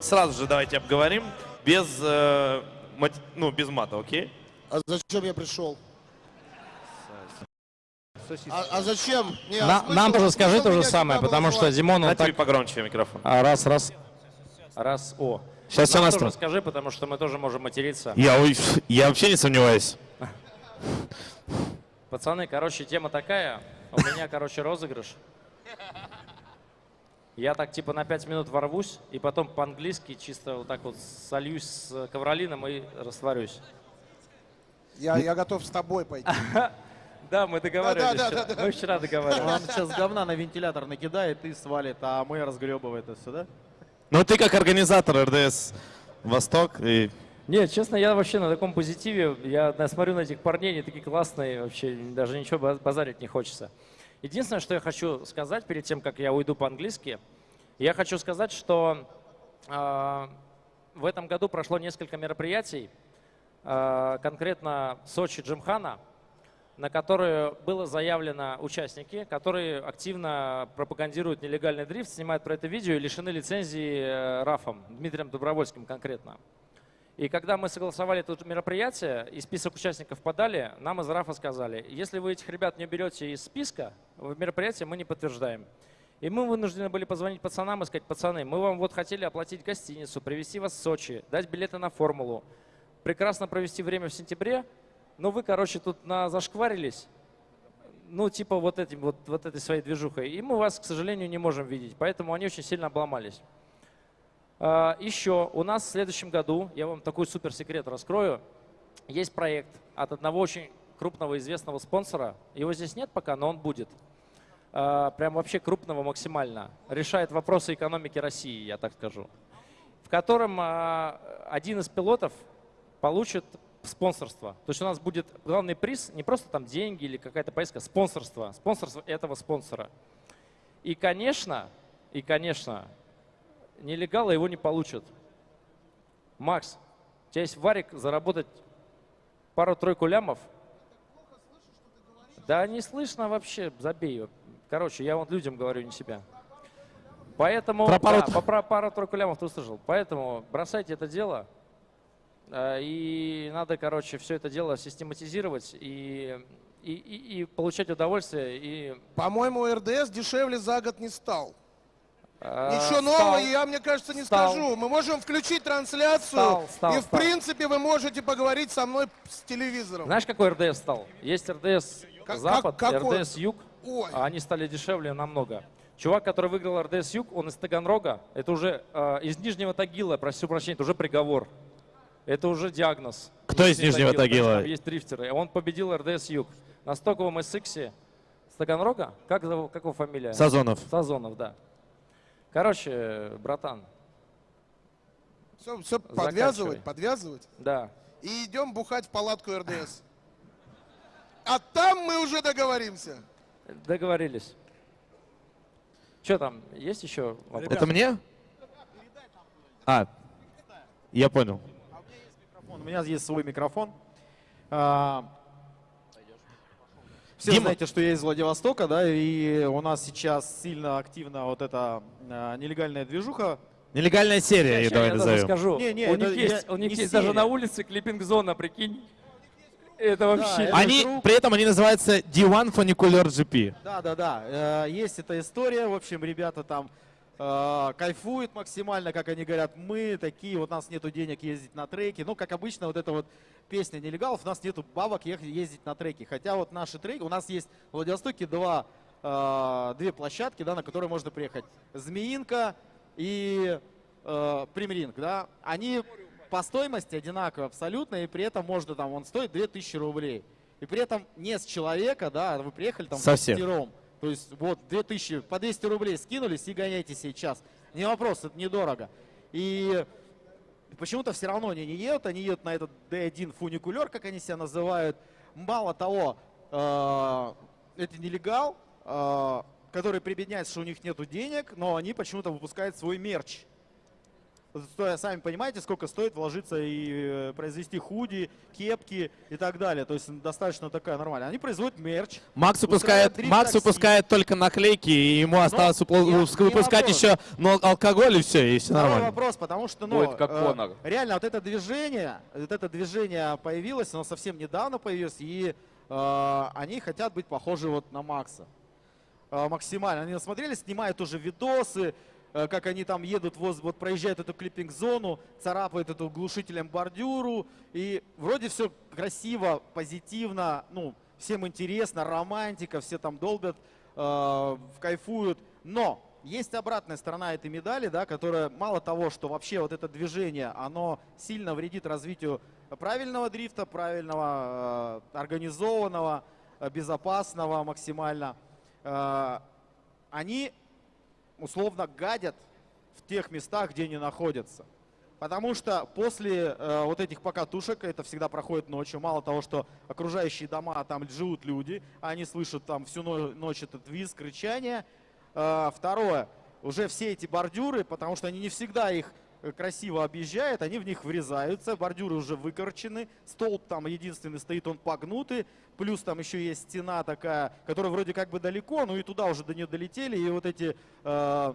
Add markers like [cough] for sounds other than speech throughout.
Сразу же давайте обговорим, без, э, мат- ну, без мата, окей? А зачем я пришел? А, а зачем? Не, а На- смысл- нам тоже скажи то же самое, потому что? Димон, он Дайте так... погромче микрофон. А, раз, раз. Раз, о. Сейчас все Нам тоже настроено. скажи, потому что мы тоже можем материться. Я, я вообще не сомневаюсь. Пацаны, короче, тема такая. У меня, короче, розыгрыш. Я так типа на 5 минут ворвусь, и потом по-английски чисто вот так вот сольюсь с ковролином и растворюсь. Я, я готов с тобой пойти. [laughs] Да, мы договаривались Да, да, вчера. да, да. Мы вчера договаривались. Он сейчас говна на вентилятор накидает и свалит, а мы разгребываем это все, да? Ну ты как организатор РДС Восток и Нет, честно, я вообще на таком позитиве. Я смотрю на этих парней, они такие классные, вообще даже ничего баз- базарить не хочется. Единственное, что я хочу сказать перед тем, как я уйду по-английски, я хочу сказать, что э, в этом году прошло несколько мероприятий, э, конкретно Сочи Джимхана, на которые было заявлено участники, которые активно пропагандируют нелегальный дрифт, снимают про это видео и лишены лицензии э, РАФом, Дмитрием Добровольским конкретно. И когда мы согласовали это мероприятие и список участников подали, нам из РАФа сказали, если вы этих ребят не берете из списка, в мероприятие мы не подтверждаем. И мы вынуждены были позвонить пацанам и сказать, пацаны, мы вам вот хотели оплатить гостиницу, привезти вас в Сочи, дать билеты на формулу, прекрасно провести время в сентябре, но вы, короче, тут на зашкварились, ну, типа вот, этим, вот, вот этой своей движухой. И мы вас, к сожалению, не можем видеть. Поэтому они очень сильно обломались. А, Еще у нас в следующем году, я вам такой супер секрет раскрою, есть проект от одного очень крупного известного спонсора. Его здесь нет пока, но он будет. А, Прям вообще крупного максимально. Решает вопросы экономики России, я так скажу. В котором а, один из пилотов получит спонсорство. То есть у нас будет главный приз не просто там деньги или какая-то поездка, спонсорство. Спонсорство этого спонсора. И, конечно, и, конечно, нелегалы его не получат. Макс, у тебя есть варик заработать пару-тройку лямов? Да не слышно вообще, забей. Короче, я вот людям говорю, не себя. Поэтому, Про пару- да, по- про пару-тройку лямов ты услышал. Поэтому бросайте это дело. Э, И надо, короче, все это дело систематизировать и, и, и- и получать удовольствие. И, По-моему, РДС дешевле за год не стал. Э, Ничего стал- нового я, мне кажется, не стал. скажу. Мы можем включить трансляцию, Стал, стал, и в стал. принципе вы можете поговорить со мной с телевизором. Знаешь, какой РДС стал? Есть РДС Как- Запад, как- какой? РДС Юг. Ой. А они стали дешевле намного. Чувак, который выиграл РДС Юг, он из Таганрога. Это уже э, из Нижнего Тагила, прошу прощения, это уже приговор. Это уже диагноз. Кто из Нижнего Тагила, Тагила? там Есть дрифтеры. Он победил РДС Юг. На стоковом SX с Таганрога. Как, как его фамилия? Сазонов. Сазонов, да. Короче, братан, Все, все подвязывать, подвязывать. да. И идем бухать в палатку РДС. А там мы уже договоримся. Договорились. Что там, есть еще вопросы? Это мне? А, я понял. Микрофон. У меня есть свой микрофон. А, Все Дима. знаете, что я из Владивостока, да, и у нас сейчас сильно активно вот эта а, нелегальная движуха. Нелегальная серия, я давай я даже назовем. скажу. Не, не, у них я- есть, у них не есть даже серия. на улице клиппинг-зона, прикинь. Это вообще... это- Они, друг. при этом они называются D1 Funicular GP. Да, да, да. э, Есть эта история. В общем, ребята там э, кайфуют максимально, как они говорят, мы такие, вот у нас нету денег ездить на треки. Ну, как обычно, вот эта вот песня нелегалов, у нас нету бабок ездить на треки. Хотя вот наши треки, у нас есть в Владивостоке два, э, две площадки, да, на которые можно приехать. Змеинка и э, Примринг, да. Они по стоимости одинаковые абсолютно, и при этом можно там, он стоит 2000 рублей. И при этом не с человека, да, а вы приехали там Со всех. То есть вот 2000, по 200 рублей скинулись и гоняйте сейчас. Не вопрос, это недорого. И почему-то все равно они не едут, они едут на этот D1 фуникулер, как они себя называют. Мало того, э, это нелегал, э, который прибедняется, что у них нету денег, но они почему-то выпускают свой мерч. Сами понимаете, сколько стоит вложиться и э, произвести худи, кепки и так далее. То есть достаточно такая нормальная. Они производят мерч. Макс выпускает, Макс такси. выпускает только наклейки, и ему осталось выпу- я- выпуск- не выпускать вопрос. еще ну, алкоголь и все, и все Второй нормально. вопрос, потому что, ну, Будет как э, реально вот это движение, вот это движение появилось, оно совсем недавно появилось, и э, они хотят быть похожи вот на Макса. Э, максимально. Они насмотрели, снимают уже видосы, как они там едут, воз, вот проезжают эту клиппинг-зону, царапают эту глушителем бордюру, и вроде все красиво, позитивно, ну, всем интересно, романтика, все там долбят, э, кайфуют, но есть обратная сторона этой медали, да, которая мало того, что вообще вот это движение, оно сильно вредит развитию правильного дрифта, правильного, э, организованного, э, безопасного максимально. Э, они условно гадят в тех местах, где они находятся. Потому что после э, вот этих покатушек, это всегда проходит ночью, мало того, что окружающие дома, а там живут люди, они слышат там всю но- ночь этот визг, рычание. Э, второе, уже все эти бордюры, потому что они не всегда их красиво объезжают, они в них врезаются, бордюры уже выкорчены, столб там единственный стоит, он погнутый, плюс там еще есть стена такая, которая вроде как бы далеко, ну и туда уже до нее долетели, и вот эти э,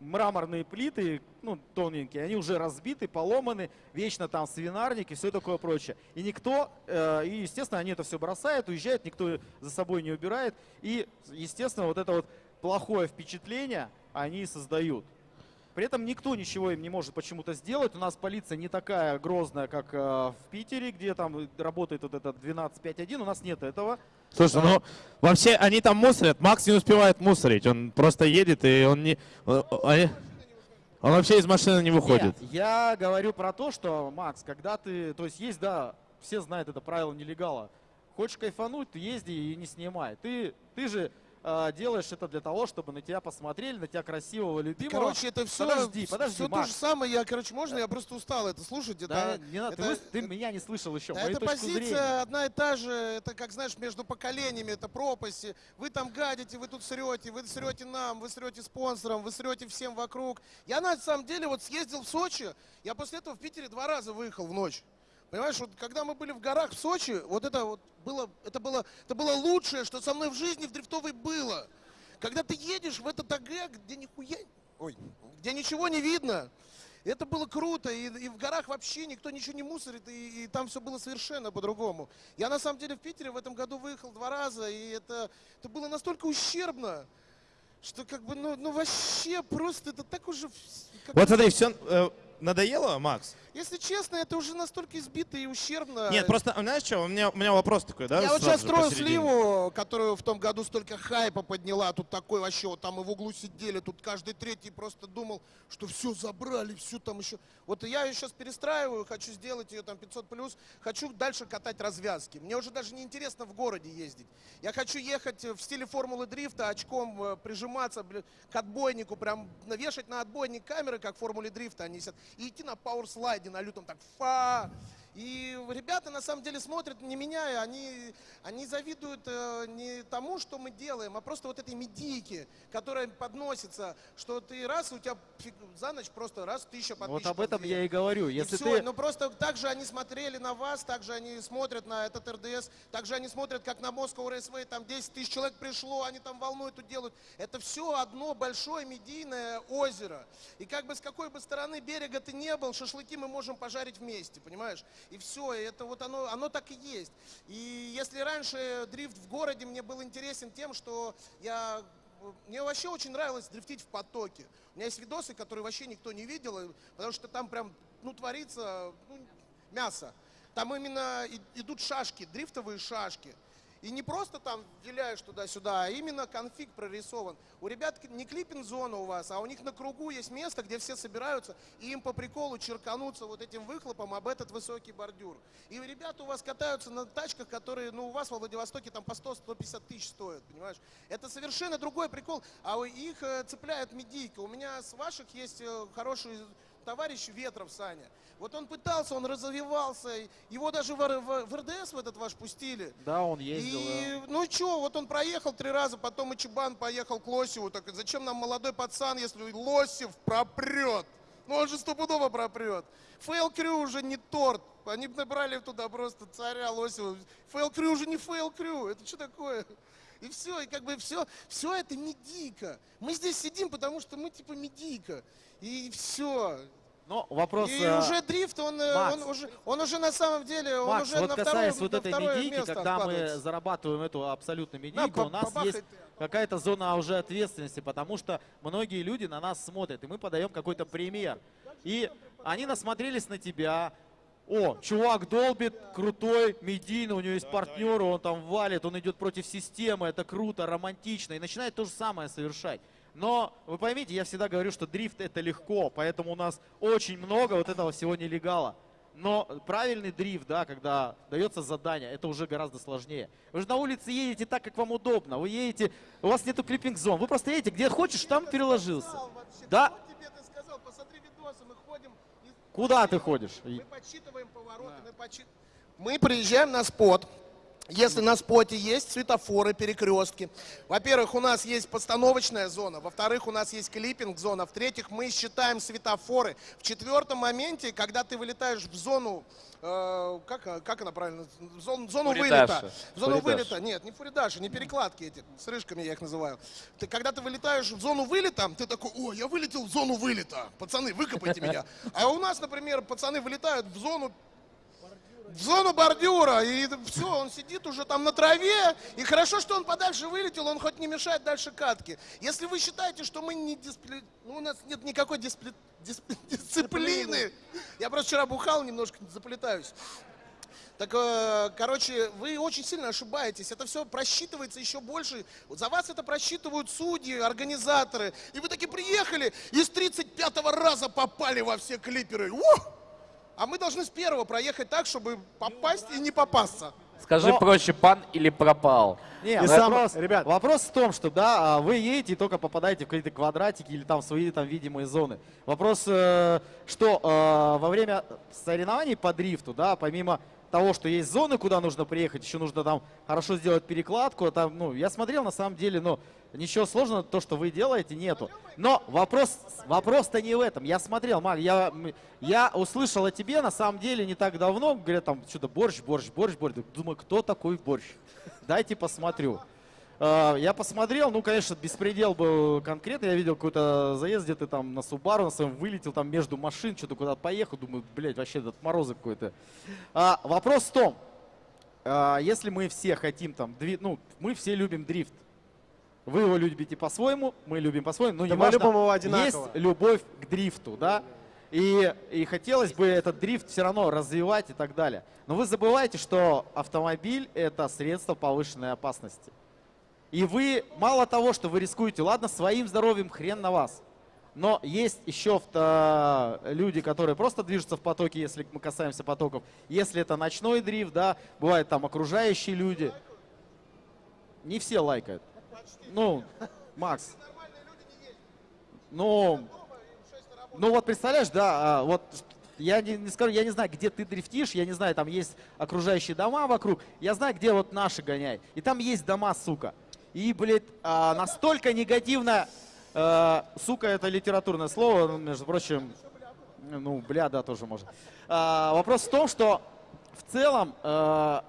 мраморные плиты, ну, тоненькие, они уже разбиты, поломаны, вечно там свинарник и все такое прочее. И никто, э, и, естественно, они это все бросают, уезжают, никто за собой не убирает. И, естественно, вот это вот плохое впечатление они создают. При этом никто ничего им не может почему-то сделать. У нас полиция не такая грозная, как э, в Питере, где там работает вот этот 12.5.1. У нас нет этого. Слушай, ну вообще они там мусорят, Макс не успевает мусорить, он просто едет и он не... Он, он- он вообще из машины не выходит. Нет, я говорю про то, что, Макс, когда ты... То есть есть, да, все знают это правило нелегала. Хочешь кайфануть, ты езди и не снимай. Ты, ты же э, делаешь это для того, чтобы на тебя посмотрели, на тебя красивого, любимого. Короче, это все, Подожди, подожди, все то Макс. же самое. Я, короче, можно? Я просто устал это слушать. Да, Это, не надо, ты это- ты, меня не слышал еще, Да, точку позиция зрения. одна и та же. Это, как знаешь, между поколениями, это пропасть. Вы там гадите, вы тут срете, вы срете нам, вы срете спонсорам, вы срете всем вокруг. Я на самом деле вот съездил в Сочи, я после этого в Питере два раза выехал в ночь. Понимаешь, вот когда мы были в горах в Сочи, вот это вот было, это было, это было лучшее, что со мной в жизни в дрифтовой было. Когда ты едешь в этот АГ, где нихуя, ой, где ничего не видно, это было круто, и, и в горах вообще никто ничего не мусорит, и, и там все было совершенно по-другому. Я на самом деле в Питере в этом году выехал два раза, и это, это было настолько ущербно, что как бы, ну, ну вообще просто это так уже... как Вот смотри, все надоело, Макс? Если честно, это уже настолько избито и ущербно. Нет, просто, знаешь что, у меня, у меня вопрос такой, да? Я вот сейчас строю посередине. сливу, которую в том году столько хайпа подняла. Тут такой вообще, вот там и в углу сидели, тут каждый третий просто думал, что все забрали, все там еще. Вот я ее сейчас перестраиваю, хочу сделать ее там 500 плюс, хочу дальше катать развязки. Мне уже даже не интересно в городе ездить. Я хочу ехать в стиле формулы дрифта, очком э, прижиматься к отбойнику, прям навешать на отбойник камеры, как в формуле дрифта они сидят, и идти на пауэрслайде на лютом так фа. И ребята на самом деле смотрят не меня, они, они завидуют э, не тому, что мы делаем, а просто вот этой медийке, которая подносится, что ты раз, у тебя за ночь просто раз тысяча Вот подписчиков. об этом две. я и говорю. И Если всё, ты... ну просто так же они смотрели на вас, так же они смотрят на этот РДС, так же они смотрят, как на Moscow Raceway, там 10 тысяч человек пришло, они там волну эту делают. Это все одно большое медийное озеро. И как бы с какой бы стороны берега ты не был, шашлыки мы можем пожарить вместе, понимаешь? И все, это вот оно, оно так и есть. И если раньше дрифт в городе мне был интересен тем, что я мне вообще очень нравилось дрифтить в потоке. У меня есть видосы, которые вообще никто не видел, потому что там прям, ну, творится ну, мясо. Там именно идут шашки, дрифтовые шашки. И не просто там виляешь туда-сюда, а именно конфиг прорисован. У ребят не клиппинг-зона у вас, а у них на кругу есть место, где все собираются, и им по приколу черкануться вот этим выхлопом об этот высокий бордюр. И ребята у вас катаются на тачках, которые, ну, у вас во Владивостоке там по 100-150 тысяч стоят, понимаешь? Это совершенно другой прикол, а их э, цепляет медийка. У меня с ваших есть э, хороший товарищ Ветров Саня. Вот он пытался, он развивался, его даже в, в- в РДС в этот ваш пустили. Да, он ездил. И, ну что, вот он проехал три раза, потом и Чебан поехал к Лосеву. Так зачем нам молодой пацан, если Лосев пропрет? Ну он же стопудово пропрет. Фейл Крю уже не торт. Они бы набрали туда просто царя Лосева. Фейл Крю уже не Фейл Крю. Это что такое? И все, и как бы все, все это медийка. Мы здесь сидим, потому что мы типа медийка. И все. Но вопрос... И э, уже дрифт, он, э, Макс. он, уже, он уже на самом деле, он Макс, уже вот на касаясь второе, вот этой медийки, когда мы зарабатываем эту абсолютно медийку, по- у нас есть какая-то зона уже ответственности, потому что многие люди на нас смотрят, и мы подаем какой-то пример. И они насмотрелись на тебя. О, чувак долбит, крутой, медийный, у него есть партнеры, он там валит, он идет против системы, это круто, романтично, и начинает то же самое совершать. Но вы поймите, я всегда говорю, что дрифт это легко, поэтому у нас очень много вот этого всего нелегала. Но правильный дрифт, да, когда дается задание, это уже гораздо сложнее. Вы же на улице едете так, как вам удобно. Вы едете, у вас нету клиппинг-зон. Вы просто едете, где хочешь, там переложился. Да. вот тебе ты сказал, посмотри видосы, мы ходим. и Куда ты ходишь? Мы подсчитываем повороты, мы подсчит- Мы приезжаем на спот. Если на споте есть светофоры, перекрестки. Во-первых, у нас есть постановочная зона. Во-вторых, у нас есть клиппинг-зона. В-третьих, мы считаем светофоры. В четвертом моменте, когда ты вылетаешь в зону, э, как, как она правильно, в зону, в зону Фуридаша. вылета. В зону Фуридаш. вылета. Нет, не фуридаши, не перекладки эти. С рыжками я их называю. Ты, когда ты вылетаешь в зону вылета, ты такой, о, я вылетел в зону вылета. Пацаны, выкопайте меня. А у нас, например, пацаны вылетают в зону в зону бордюра, и все, он сидит уже там на траве, и хорошо, что он подальше вылетел, он хоть не мешает дальше катке. Если вы считаете, что мы не диспли... ну, у нас нет никакой диспли... дисп- [laughs] дисциплины, я просто вчера бухал, немножко заплетаюсь. Так, э, короче, вы очень сильно ошибаетесь. Это все просчитывается еще больше. За вас это просчитывают судьи, организаторы. И вы таки приехали и с 35-го раза попали во все клиперы. Ух! А мы должны с первого проехать так, чтобы попасть и не попасться. Скажи Но- проще, пан или пропал? Не, И сам- вопрос, ребят. вопрос в том, что да, а, вы едете и только попадаете в какие-то квадратики или там в свои там видимые зоны. Вопрос, э, что э, во время соревнований по дрифту, да, помимо того, что есть зоны, куда нужно приехать, еще нужно там хорошо сделать перекладку. Там, ну, я смотрел, на самом деле, ну, ничего сложного, то, что вы делаете, нету. Но вопрос, вопрос-то не в этом. Я смотрел, Мак, я, я услышал о тебе, на самом деле, не так давно, говорят, там, что-то борщ, борщ, борщ, борщ. Думаю, кто такой борщ? Дайте посмотрю. Э, Я посмотрел, ну, конечно, беспредел был конкретно. Я видел какой-то заезд, где ты там на Субару на своем вылетел там между машин, что-то куда-то поехал. Думаю, блядь, вообще этот морозы какой-то. А, вопрос в том, а, если мы все хотим там, дви- ну, мы все любим дрифт. Вы его любите по-своему, мы любим по-своему, но Да не мы любим его одинаково. Есть любовь к дрифту, да? И, и хотелось бы этот дрифт все равно развивать и так далее. Но вы забываете, что автомобиль это средство повышенной опасности. И вы, мало того, что вы рискуете, ладно, своим здоровьем хрен на вас. Но есть еще люди, которые просто движутся в потоке, если мы касаемся потоков. Если это ночной дрифт, да, бывают там окружающие люди. Не все лайкают. Ну, Макс. Ну, ну вот представляешь, да, а, вот я не, не скажу, я не знаю, где ты дрифтишь, я не знаю, там есть окружающие дома вокруг, я знаю, где вот наши гоняй. И там есть дома, сука. И, блядь, а, настолько негативно, э, сука, это литературное слово, ну, между прочим, ну, бля, да, тоже можно. А, вопрос в том, что в целом э,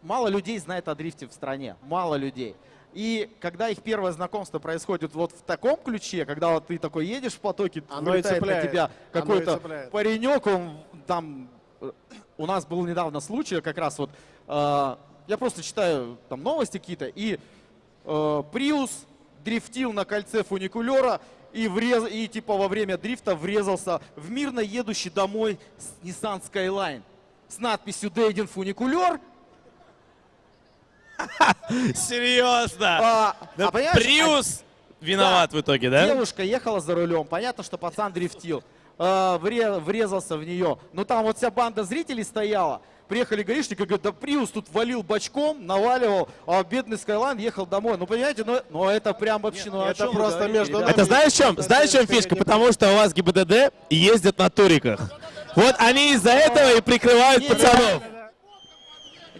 мало людей знает о дрифте в стране, мало людей. И когда их первое знакомство происходит вот в таком ключе, когда вот ты такой едешь в потоке, Оно вылетает на тебя какой-то паренек, он там... э, У нас был недавно случай, как раз вот, э, я просто читаю там новости какие-то, и э, Приус дрифтил на кольце фуникулера и, врез, и типа во время дрифта врезался в мирно едущий домой Nissan Skyline с надписью «Дейден фуникулер». Серьезно? Приус виноват в итоге, да? Девушка ехала за рулем, понятно, что пацан дрифтил, э, вре- врезался в нее. Но там вот вся банда зрителей стояла. Приехали гаишники, говорят, да Приус тут валил бочком, наваливал, а бедный Скайлайн ехал домой. Ну, понимаете, ну, ну это прям вообще, ну это просто говорите, между ребята? Это знаешь в чем? Знаешь в чем фишка? Потому что у вас ГИБДД ездят на туриках. Вот они из-за этого и прикрывают пацанов.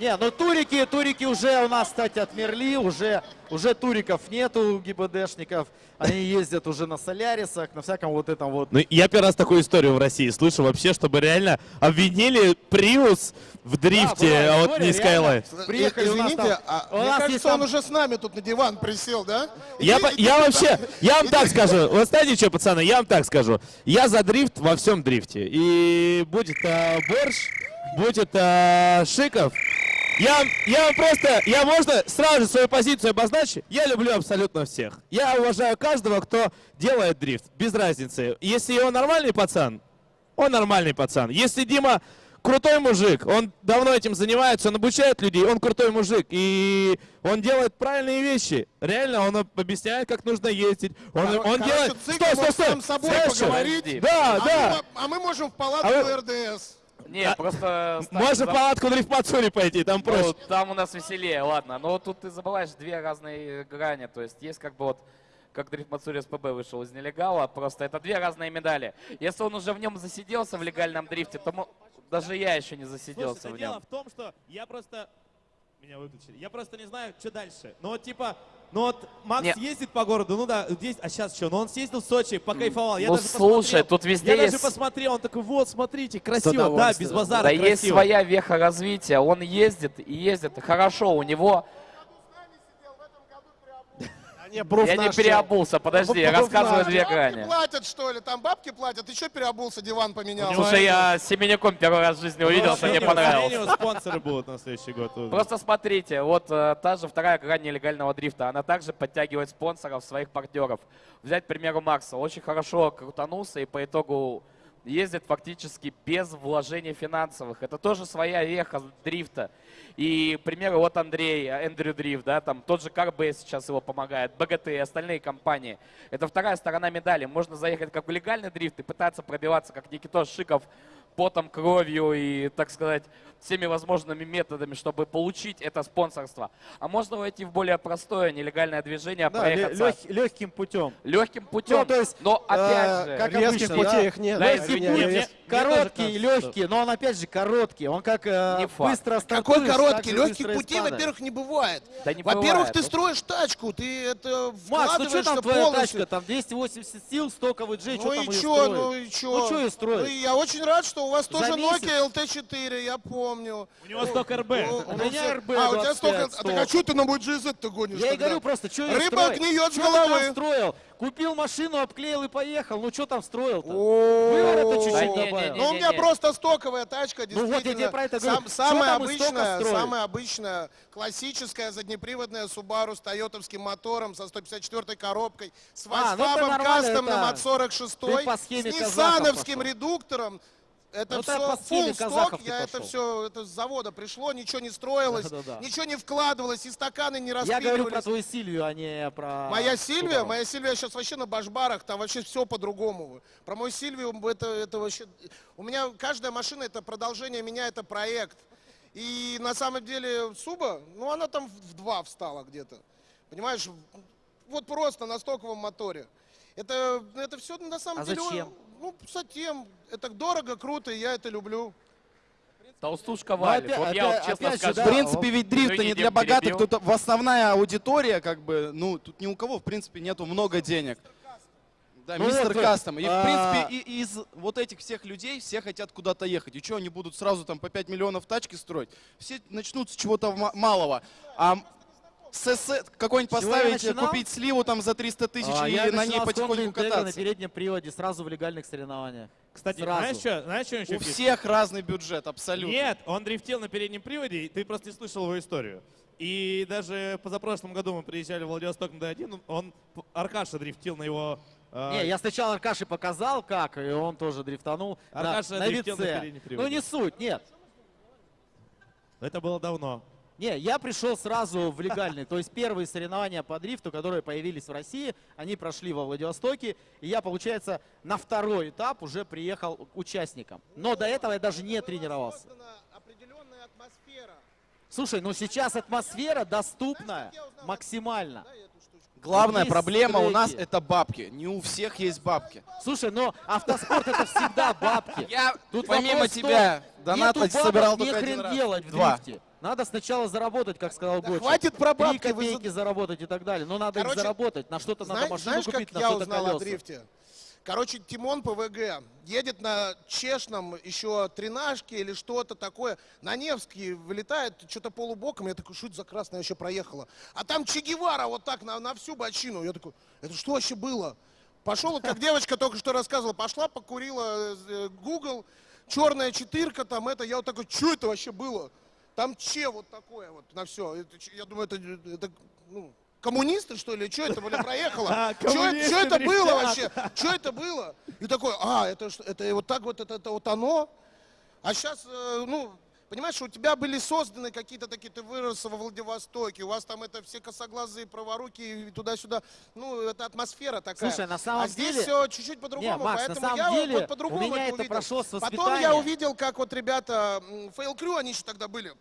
Не, ну турики, турики уже у нас, кстати, отмерли, уже, уже туриков нету, ГИБДшников. Они ездят уже на Солярисах, на всяком вот этом вот. Ну, я первый раз такую историю в России слышу вообще, чтобы реально обвинили Приус в дрифте, была а вот история, не реально. Приехали у нас Извините, там- а у мне нас кажется, есть он там- уже с нами тут на диван присел, да? Я, Иди- по- иди я туда. вообще, я вам Иди так скажу, вы знаете что, пацаны, я вам так скажу. Я за дрифт во всем дрифте. И будет э, Борщ, будет э, Шиков. Я, я вам просто, я можно сразу же свою позицию обозначу. Я люблю абсолютно всех. Я уважаю каждого, кто делает дрифт, без разницы. Если он нормальный пацан, он нормальный пацан. Если Дима крутой мужик, он давно этим занимается, он обучает людей, он крутой мужик. И он делает правильные вещи. Реально, он об- объясняет, как нужно ездить. Он, Кор- он делает... Стой, стой, стой! сам собой что? поговорить. Да, А, да. мы, а мы можем в палатку А вы- РДС. Не, просто... Стас, Можно зам- в палатку дрифт-мацури пойти, там Ну, проще. там у нас веселее, ладно. Но тут ты забываешь две разные грани. То есть есть как бы вот как Дрифт Мацури СПБ вышел из нелегала, просто это две разные медали. Если он уже в нем засиделся в легальном дрифте, то даже я еще не засиделся Слушай, в дело нем. в том, что я просто... Меня выключили. Я просто не знаю, что дальше. Ну вот типа... Ну вот Макс Не. ездит по городу, ну да, здесь, а сейчас что? Ну он съездил в Сочи, покайфовал. Я Ну, даже слушай, посмотрел. тут везде Я есть- даже посмотрел, он такой, вот, смотрите, красиво, да, без базара, Да красиво. есть своя веха развития. Он ездит и ездит хорошо. У него... Не, пруф Я не переобулся, подожди, я Пруф рассказываю наш. две Бабки грани. платят, что ли? Там бабки платят. Ты что переобулся, диван поменял? Слушай, я с Семеняком первый раз в жизни увиделся, мне понравилось. спонсоры будут на следующий год. Просто смотрите, вот э, та же вторая грань нелегального дрифта, она также подтягивает спонсоров, своих партнеров. Взять, к примеру, Макса, очень хорошо крутанулся и по итогу ездит фактически без вложений финансовых. Это тоже своя веха дрифта. И, к примеру, вот Андрей, Эндрю Дрифт, да, там тот же Карбейс сейчас его помогает, БГТ и остальные компании. Это вторая сторона медали. Можно заехать как в легальный дрифт и пытаться пробиваться, как Никитос Шиков, потом, кровью и, так сказать, всеми возможными методами, чтобы получить это спонсорство. А можно войти в более простое нелегальное движение, Да, проехаться лег- легким путем. легким путем. Ну, то есть, Но опять э, же, как Резких обычно, путей да? их нет. Да, извини, если я- будет, я- не- Короткий, Мне тоже легкий, но он опять же короткий. Он как э, Не факт. быстро Какой короткий? Легких и путей, во-первых, не бывает. Да не Во-первых, ты строишь тачку, ты это Макс, ну что там твоя полностью. тачка? Там 280 сил, стоковый джей, что Ну там и ее чё, строить? ну и чё? Ну что ее строить? Ну, и я очень рад, что у вас тоже? Nokia LT4, я помню. У него сток РБ. У меня RB А, у тебя 25 столько... А так а что ты на мой GZ-то гонишь Я и говорю просто, что ее Рыба гниет с ты головы. строил? Купил машину, обклеил и поехал. Ну что там строил-то? Выворота О, чуть-чуть добавил. Ну, у меня просто стоковая тачка, Ну вот я действительно. тебе про это говорю. Самая обычная, самая обычная, классическая заднеприводная Subaru с тойотовским мотором, со 154 коробкой, с А, ну это нормально, кастомным это от 46 ты по схеме с казахов ниссановским редуктором. Это все full сток, я это все это с завода пришло, ничего не строилось, Да-да-да. ничего не вкладывалось, и стаканы не Я говорю про распиливались. твою Сильвию, а не про... Моя Сильвия, моя Сильвия сейчас вообще на башбарах, там вообще все по-другому. Про мою Сильвию это, это вообще... У меня каждая машина это продолжение меня, это проект. И на самом деле Суба, ну она там в два встала где-то. Понимаешь, вот просто на стоковом моторе. Это, это все на самом А деле... зачем? Ну, затем. Это дорого, круто, и я это люблю. толстушка валит. опять- вот я вот опять- честно опять же, скажу. да, В принципе, ведь дрифт не для богатых, тут в основная аудитория, как бы, ну, тут ни у кого, в принципе, нету много денег. Да, Ну мистер вот, Кастом. И, в а- принципе, и- из вот этих всех людей все хотят куда-то ехать. И что, они будут сразу там по 5 миллионов тачки строить? Все начнут с чего-то ма- малого. А какой-нибудь поставить, купить сливу там за 300 тысяч А, и я на ней потихоньку Integra на кататься. переднем приводе, сразу в легальных соревнованиях. Кстати, Сразу. знаешь что? Знаешь, что еще У фишка? всех разный бюджет, абсолютно. Нет, он дрифтил на переднем приводе, и ты просто не слышал его историю. И даже позапрошлом году мы приезжали в Владивосток на D1, он, Аркаша дрифтил на его... э, Не, я сначала Аркаше показал, как, и он тоже дрифтанул на, Аркаша на дрифтил на ВЦ. переднем Ну не суть, нет. Это было давно. Не, я пришел сразу в легальный. То есть первые соревнования по дрифту, которые появились в России, они прошли во Владивостоке. И я, получается, на второй этап уже приехал участником. Но до этого я даже не тренировался. Создана определенная атмосфера. Слушай, ну сейчас атмосфера доступна максимально. Главная Есть проблема у нас треки. это бабки. Не у всех есть бабки. Слушай, но автоспорт это всегда бабки. Я Тут помимо тебя бабок собирал не только один хрен раз. делать в Два. дрифте. Надо сначала заработать, как сказал Да Гочи. хватит про Три бабки, вы за- копейки заработать и так далее. Но надо их Короче, заработать. На что-то надо машину Знаешь, купить, как на я что-то узнал о колеса. дрифте? Короче, Тимон ПВГ едет на чешном еще тренажке или что-то такое. На Невский вылетает, что-то полубоком. Я такой, это за красная еще проехала? А там Че Гевара вот так на, на всю бочину. Я такой, это что вообще было? Пошел, как девочка только что рассказывала, пошла, покурила э, Google, черная четырка там это. Я вот такой, что это вообще было? Там Че вот такое вот на все. Я думаю, это, это ну, коммунисты, что ли? Что это, бля, проехало? [laughs] А, Что это, это было вообще? Что это было? И такой, а, это, что- это вот так вот, это, это вот оно? А сейчас, ну, понимаешь, у тебя были созданы какие-то такие, ты вырос во Владивостоке, у вас там это все косоглазые, праворуки и туда-сюда. Ну, это атмосфера такая. Слушай, на самом а здесь деле- все чуть-чуть по-другому, поэтому я деле вот по-другому это увидел. прошло с Потом я воспитания. увидел, как вот ребята, Фейл Крю, они еще тогда были,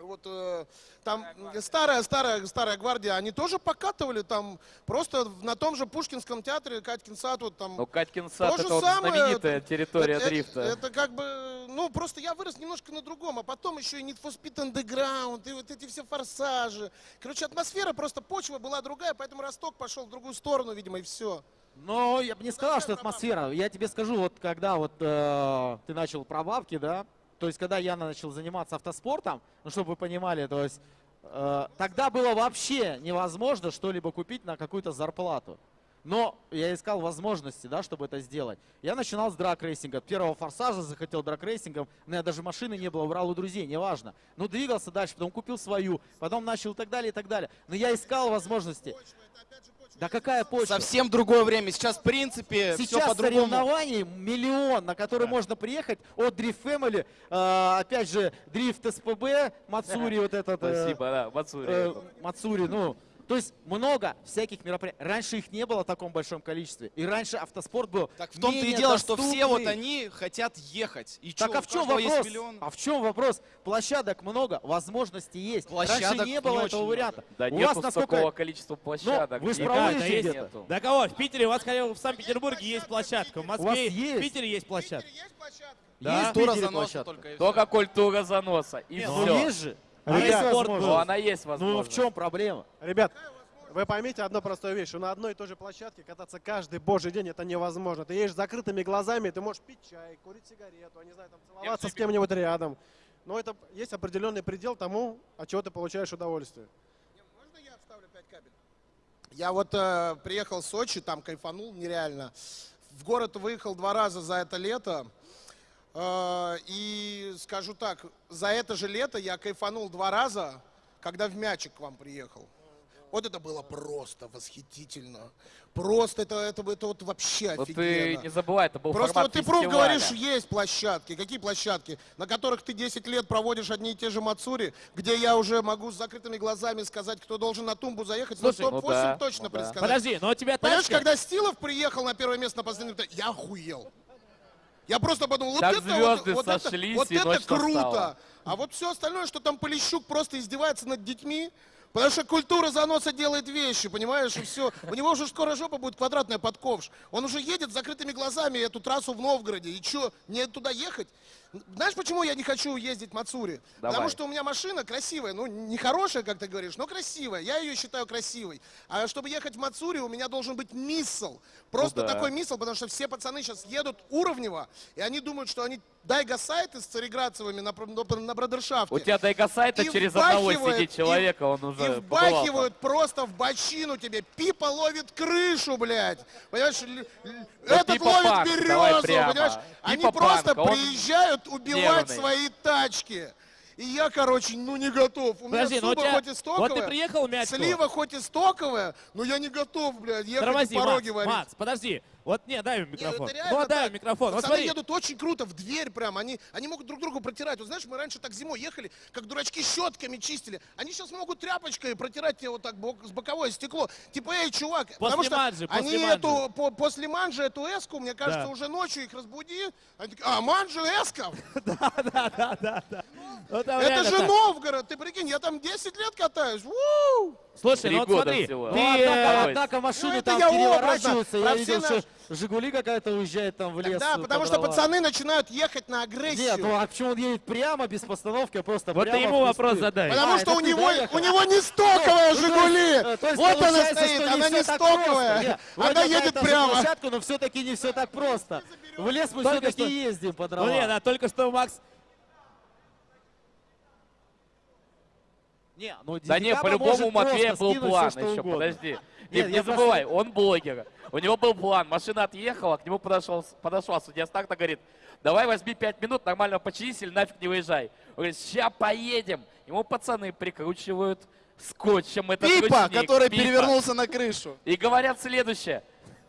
вот э, там старая, старая, старая гвардия, они тоже покатывали там просто на том же Пушкинском театре, Катькин сад, вот там. Ну, Катькин сад это вот самое, знаменитая территория это, дрифта. Это, это как бы, ну просто я вырос немножко на другом, а потом еще и Need for Speed Underground, и вот эти все форсажи. Короче, атмосфера, просто почва была другая, поэтому Росток пошел в другую сторону, видимо, и все. Но я бы не сказал, что атмосфера. Я тебе скажу, вот когда вот э, ты начал про бабки, да, то есть когда я начал заниматься автоспортом, ну чтобы вы понимали, то есть э, тогда было вообще невозможно что-либо купить на какую-то зарплату. Но я искал возможности, да, чтобы это сделать. Я начинал с драг-рейсинга. От первого форсажа захотел драг-рейсингом. У меня даже машины не было, брал у друзей, неважно. Ну, двигался дальше, потом купил свою, потом начал и так далее, и так далее. Но я искал возможности. Да какая почва? Совсем другое время. Сейчас, в принципе, все Сейчас по-другому. соревнований миллион, на который можно приехать от Drift Family, э, опять же, Drift СПБ, Мацури [laughs] вот этот. э, Спасибо, да, Мацури. э, Мацури, ну, то есть много всяких мероприятий. Раньше их не было в таком большом количестве. И раньше автоспорт был Так в том-то и дело, что все вот доступный. они хотят ехать. И Так чё, а в чем вопрос? миллион. А в чем вопрос? Площадок много, возможностей есть. Раньше Площадок не было не этого варианта. Да У вас насколько такого количества площадок. вы ж Никак проводите нет. где-то? нету. Да кого? В Питере, у вас хотя бы в Санкт-Петербурге есть площадка, в вас Москве, есть? в Питере есть площадка. Да. есть в Тура Питере заноса площадка? только. Только культура заноса. И Ну, все. есть же. А Есть есть спорт возможность. Ну, она есть Ну, возможность. в чем проблема? Ребят, вы поймите одну простую вещь, что на одной и той же площадке кататься каждый божий день это невозможно. Ты едешь с закрытыми глазами, ты можешь пить чай, курить сигарету, я не знаю, там, целоваться с кем-нибудь рядом. Но это есть определенный предел тому, от чего ты получаешь удовольствие. Можно я вставлю 5 кабель? Я вот э, приехал в Сочи, там кайфанул нереально. В город выехал два раза за это лето. Э, и скажу так, за это же лето я кайфанул два раза, когда в мячик к вам приехал. Вот это было просто восхитительно. Просто это, это, это вот вообще Вот ты офигенно. не забывай, это был Просто вот ты фестиваля. говоришь, есть площадки. Какие площадки? На которых ты 10 лет проводишь одни и те же мацури, где я уже могу с закрытыми глазами сказать, кто должен на тумбу заехать. Слушай, ну, ну топ-8 да, точно ну да. предсказать. Подожди, но у тебя Понимаешь, тачка... когда Стилов приехал на первое место на последнем этапе, я охуел. Я просто подумал, вот Так это, вот, вот это, сошлись, вот и это круто. настала. А вот все остальное, что там Полищук просто издевается над детьми, потому что культура заноса делает вещи, понимаешь, и все. У него уже скоро жопа будет квадратная под ковш. Он уже едет с закрытыми глазами эту трассу в Новгороде. И что, мне туда ехать? Знаешь, почему я не хочу ездить в Мацури? Давай. Потому что у меня машина красивая, ну не хорошая, как ты говоришь, но красивая. Я ее считаю красивой. А чтобы ехать в Мацури, у меня должен быть миссл. Просто Ну да. такой миссл, потому что все пацаны сейчас едут уровнево, и они думают, что они дайга-сайты с цареградцевыми на, на, на бродершафте. У тебя дайгасайта И через одного сидит и- человека, он И уже вбахивают просто в бочину тебе. Пипа ловит крышу, блядь. Понимаешь, л- этот ловит панк, березу, понимаешь? Они Пипа просто панк, он приезжают убивать нервный. свои тачки. И я, короче, ну не готов. У Подожди, меня ну суба тебя... хоть и стоковая, Вот ты приехал в Мячково. слива хоть и стоковая, но я не готов, блядь, ехать Тормози, пороги Макс, варить. Макс, подожди. Вот, не, дай Не, микрофон. это реально ну, дай ему микрофон. Вот Пацаны смотри. едут очень круто, в дверь прям. Они, они могут друг другу протирать. Вот знаешь, мы раньше так зимой ехали, как дурачки щетками чистили. Они сейчас могут тряпочкой протирать тебе вот так бок- с боковое стекло. Типа, эй, чувак, потому что манжи, после они манжи. эту, по- после манжи эту эску, мне кажется, Да. уже ночью их разбуди. Они такие, а, манжи эска? Ну, там Это реально же так. Новгород, ты прикинь, я там 10 лет катаюсь. Слушай, ну вот смотри. всего. Ты, Ну, однако, э, машины Ну, это там переворачиваются. Я видел, что Жигули какая-то уезжает там в лес. Да, потому по что пацаны начинают ехать на агрессию. Нет, ну а почему он едет прямо, без постановки, а просто Вот прямо ты ему вопрос задай. Потому А, что у него, у него не стоковая Ну, Жигули. э, то есть вот она стоит, она не стоковая. Нет, [laughs] Она едет прямо. площадка, но все-таки не все так просто. В лес мы Только все-таки ездим по Ну дровам. нет, а только что Макс Не, ну Да не, по-любому у Матвея просто был план еще, угодно. подожди. Нет, Не, забывай, он блогер. У него был план, машина отъехала, к нему подошел, подошла судья Старта, говорит, давай возьми 5 минут, нормально починись или нафиг не выезжай. Он говорит, ща поедем. Ему пацаны прикручивают скотчем этот Пипа, ручник, который Пипа. перевернулся на крышу. И говорят следующее.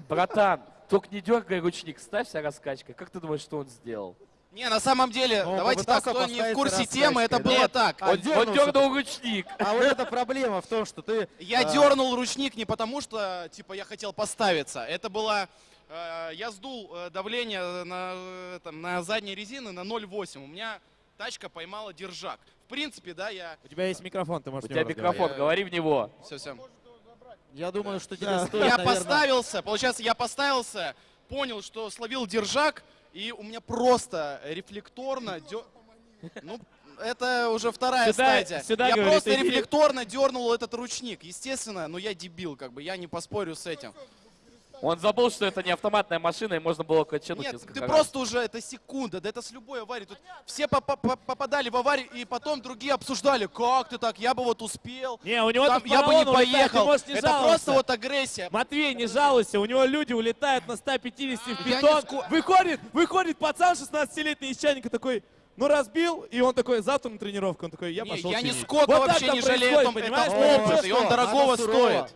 Братан, только не дергай ручник, ставься раскачкой. Как ты думаешь, что он сделал? Не, на самом деле, Ну, давайте так, кто не в курсе темы, это да? было Нет, так. Он, он дернул ручник. А вот эта проблема в том, что ты... Я а, дернул ручник не потому, что типа я хотел поставиться. Это было. э, я сдул э, давление на, э, там, на задней резины на 0,8. У меня тачка поймала держак. В принципе, да, я. У тебя есть микрофон, ты можешь У тебя микрофон, Я- говори в него. Все, все. Я думаю, что тебе стоит, Я наверное, поставился, получается, я поставился, понял, что словил держак, и у меня просто рефлекторно дё- Ну, это уже вторая Сюда- стадия. сюда, я говорит, просто иди. рефлекторно дернул этот ручник. Естественно, но я дебил, как бы, я не поспорю с этим. Он забыл, что это не автоматная машина, и можно было качануть Нет, ты раз. просто уже, это секунда, да это с любой аварией. Тут все попа- по- попадали в аварию, и потом другие обсуждали, как ты так, я бы вот успел. Не, у него Там я бы не улетает, поехал. можешь не это жаловаться. просто вот агрессия. Матвей, не жалуйся, у него люди улетают на 150 в не бетон. ско- Выходит, выходит пацан 16-летний из чайника такой, ну разбил, и он такой, завтра на тренировку, он такой, я Не, пошел я ни чинить». сколько Вот так вообще не жалею, понимаешь? это опыт, и он дорогого стоит.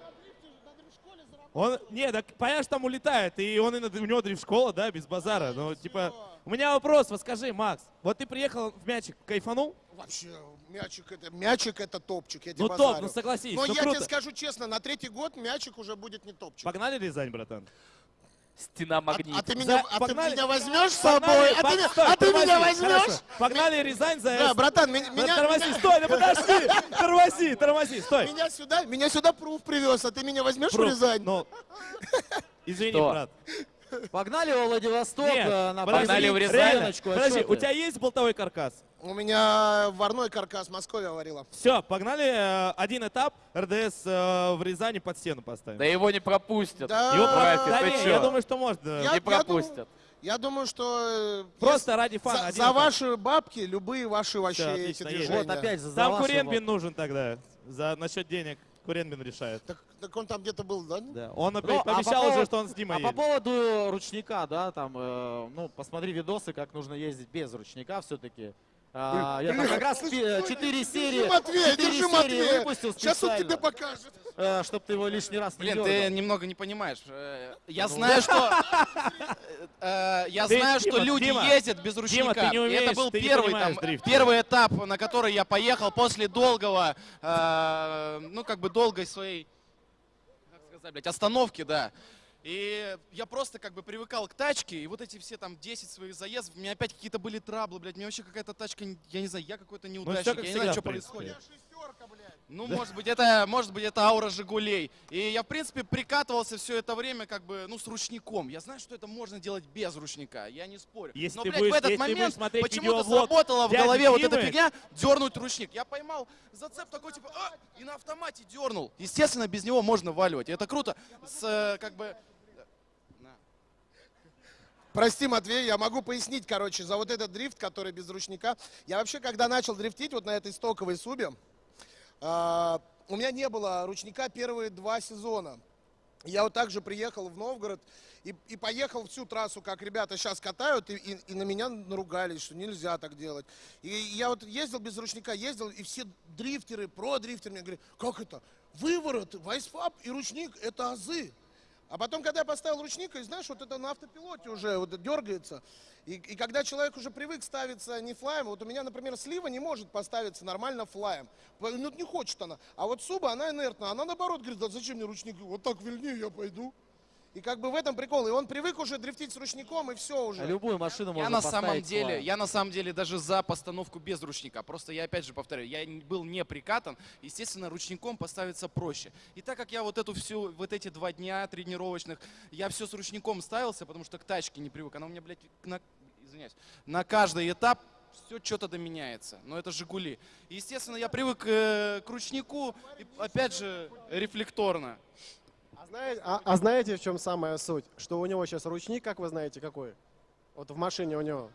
Он, не, так, понятно, что там улетает, и он и у него дрифт-школа, да, без базара. Ну, типа, у меня вопрос, вот скажи, Макс, вот ты приехал в мячик, кайфанул? Вообще, мячик это, мячик это топчик, я тебе Ну базарю. топ, ну согласись, Но ну я круто. тебе скажу честно, на третий год мячик уже будет не топчик. Погнали Рязань, братан? Стена А, магнит. а ты меня, За- а ты погнали. меня возьмешь с Погнали, собой? А пог- ты, меня- стой, а ты меня тормози, возьмешь? хорошо. Погнали Рязань за Да, братан, меня, меня, тормози, меня- стой, да подожди, [laughs] тормози, тормози, стой. меня сюда, меня сюда пруф привез, а ты меня возьмешь в Пруф, Рязань? Ну, [laughs] извини, брат. Погнали во Владивосток Нет, э, на Погнали в Рязань. подожди, у тебя есть болтовой каркас? У меня варной каркас Москве варила. Все, погнали э, один этап, РДС э, в Рязани под стену поставим. Да его не пропустят. Да. Его Братья, про- да ты не, чё? я думаю, что можно. Я- Не я пропустят. думаю, Я думаю, что... Просто ради фана. За, за ваши бабки любые ваши вообще Всё, эти движения. Вот опять за Там вашего. Куренбин нужен тогда. За насчет денег Куренбин решает. Так, так он там где-то был, да? Да. Он Ну, опять а по пообещал уже, что он с Димой А по едет. поводу ручника, да, там, э, ну, посмотри видосы, как нужно ездить без ручника все-таки. А, я там как раз пи- четыре серии, Держи, Матвей, четыре держи, серии Матвей. выпустил Сейчас он тебе покажет. чтобы ты его лишний раз не Блин, дергал. ты немного не понимаешь. Э, Я Ну. знаю, что э, я Ты, знаю, что Дима, люди Дима, ездят без ручника. ты не И умеешь, это был ты первый понимаешь там дрифт. первый этап, на который я поехал после долгого, э, ну как бы долгой своей, как сказать, блядь, остановки, да. И я просто как бы привыкал к тачке, и вот эти все там 10 своих заездов, у меня опять какие-то были траблы, блядь, мне вообще какая-то тачка, я не знаю, я какой-то неудачник, всё как я не знаю, что происходит. Ну, может быть, это, может быть, это аура Жигулей. И я, в принципе, прикатывался все это время как бы, ну, с ручником. Я знаю, что это можно делать без ручника, я не спорю. Если Но, блядь, будешь- в этот момент почему-то сработала в голове вот эта Димы. фигня дернуть ручник. Я поймал зацеп такой, типа, а, и на автомате дернул. Естественно, без него можно валивать. И это круто. С, э, как бы, Прости, Матвей, я могу пояснить, короче, за вот этот дрифт, который без ручника. Я вообще, когда начал дрифтить вот на этой стоковой субе, а, у меня не было ручника первые два сезона. Я вот так же приехал в Новгород и, и поехал всю трассу, как ребята сейчас катают, и, и- и на меня наругались, что нельзя так делать. И я вот ездил без ручника, ездил, и все дрифтеры, про-дрифтеры мне говорят, как это? Выворот, вайсфаб и ручник – это азы. А потом, когда я поставил ручник, и знаешь, вот это на автопилоте уже вот дергается. И, и когда человек уже привык ставиться не флаем, вот у меня, например, слива не может поставиться нормально флаем. Ну, не хочет она. А вот суба, она инертная. Она наоборот говорит, да зачем мне ручник? Вот так вильнее я пойду. И как бы в этом прикол. И он привык уже дрифтить с ручником, и все уже. Любую машину Я можно на самом деле, свою. я на самом деле даже за постановку без ручника. Просто я опять же повторяю, я был не прикатан, естественно, ручником поставиться проще. И так как я вот эту всю, вот эти два дня тренировочных, я все с ручником ставился, потому что к тачке не привык. Она у меня, блядь, на, извиняюсь, на каждый этап все что-то доменяется. Но это Жигули. И, естественно, я привык э, к ручнику, и, опять же, рефлекторно. А знаете, а- а знаете, в чем самая суть? Что у него сейчас ручник, как вы знаете, какой? Вот в машине у него.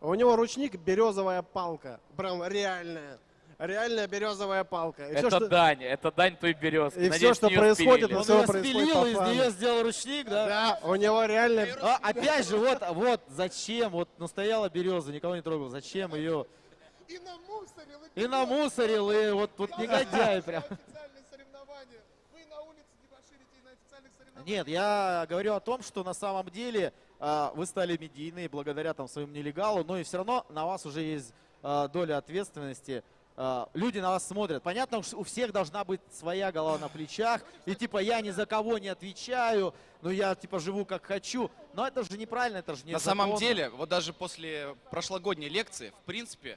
У него ручник березовая палка. Прям реальная. Реальная березовая палка. И Это всё, что- дань, это дань той березки. И Надеюсь, все, что происходит, и Он все ее происходит спилил, из нее сделал ручник, да? Да, у него реально... А, опять же, вот, вот, зачем? Вот, ну, стояла береза, никого не трогал. Зачем ее? И намусорил, И намусорил, и вот, вот негодяй прям. Официальные соревнования. Вы на улице дебоширите и на официальных соревнованиях. Нет, я говорю о том, что на самом деле а, вы стали медийные благодаря там своему нелегалу, но и все равно на вас уже есть а, доля ответственности. А, люди на вас смотрят. Понятно, у всех должна быть своя голова на плечах. И типа я ни за кого не отвечаю, но я типа живу как хочу. Но это же неправильно, это же не На самом деле, вот даже после прошлогодней лекции, в принципе,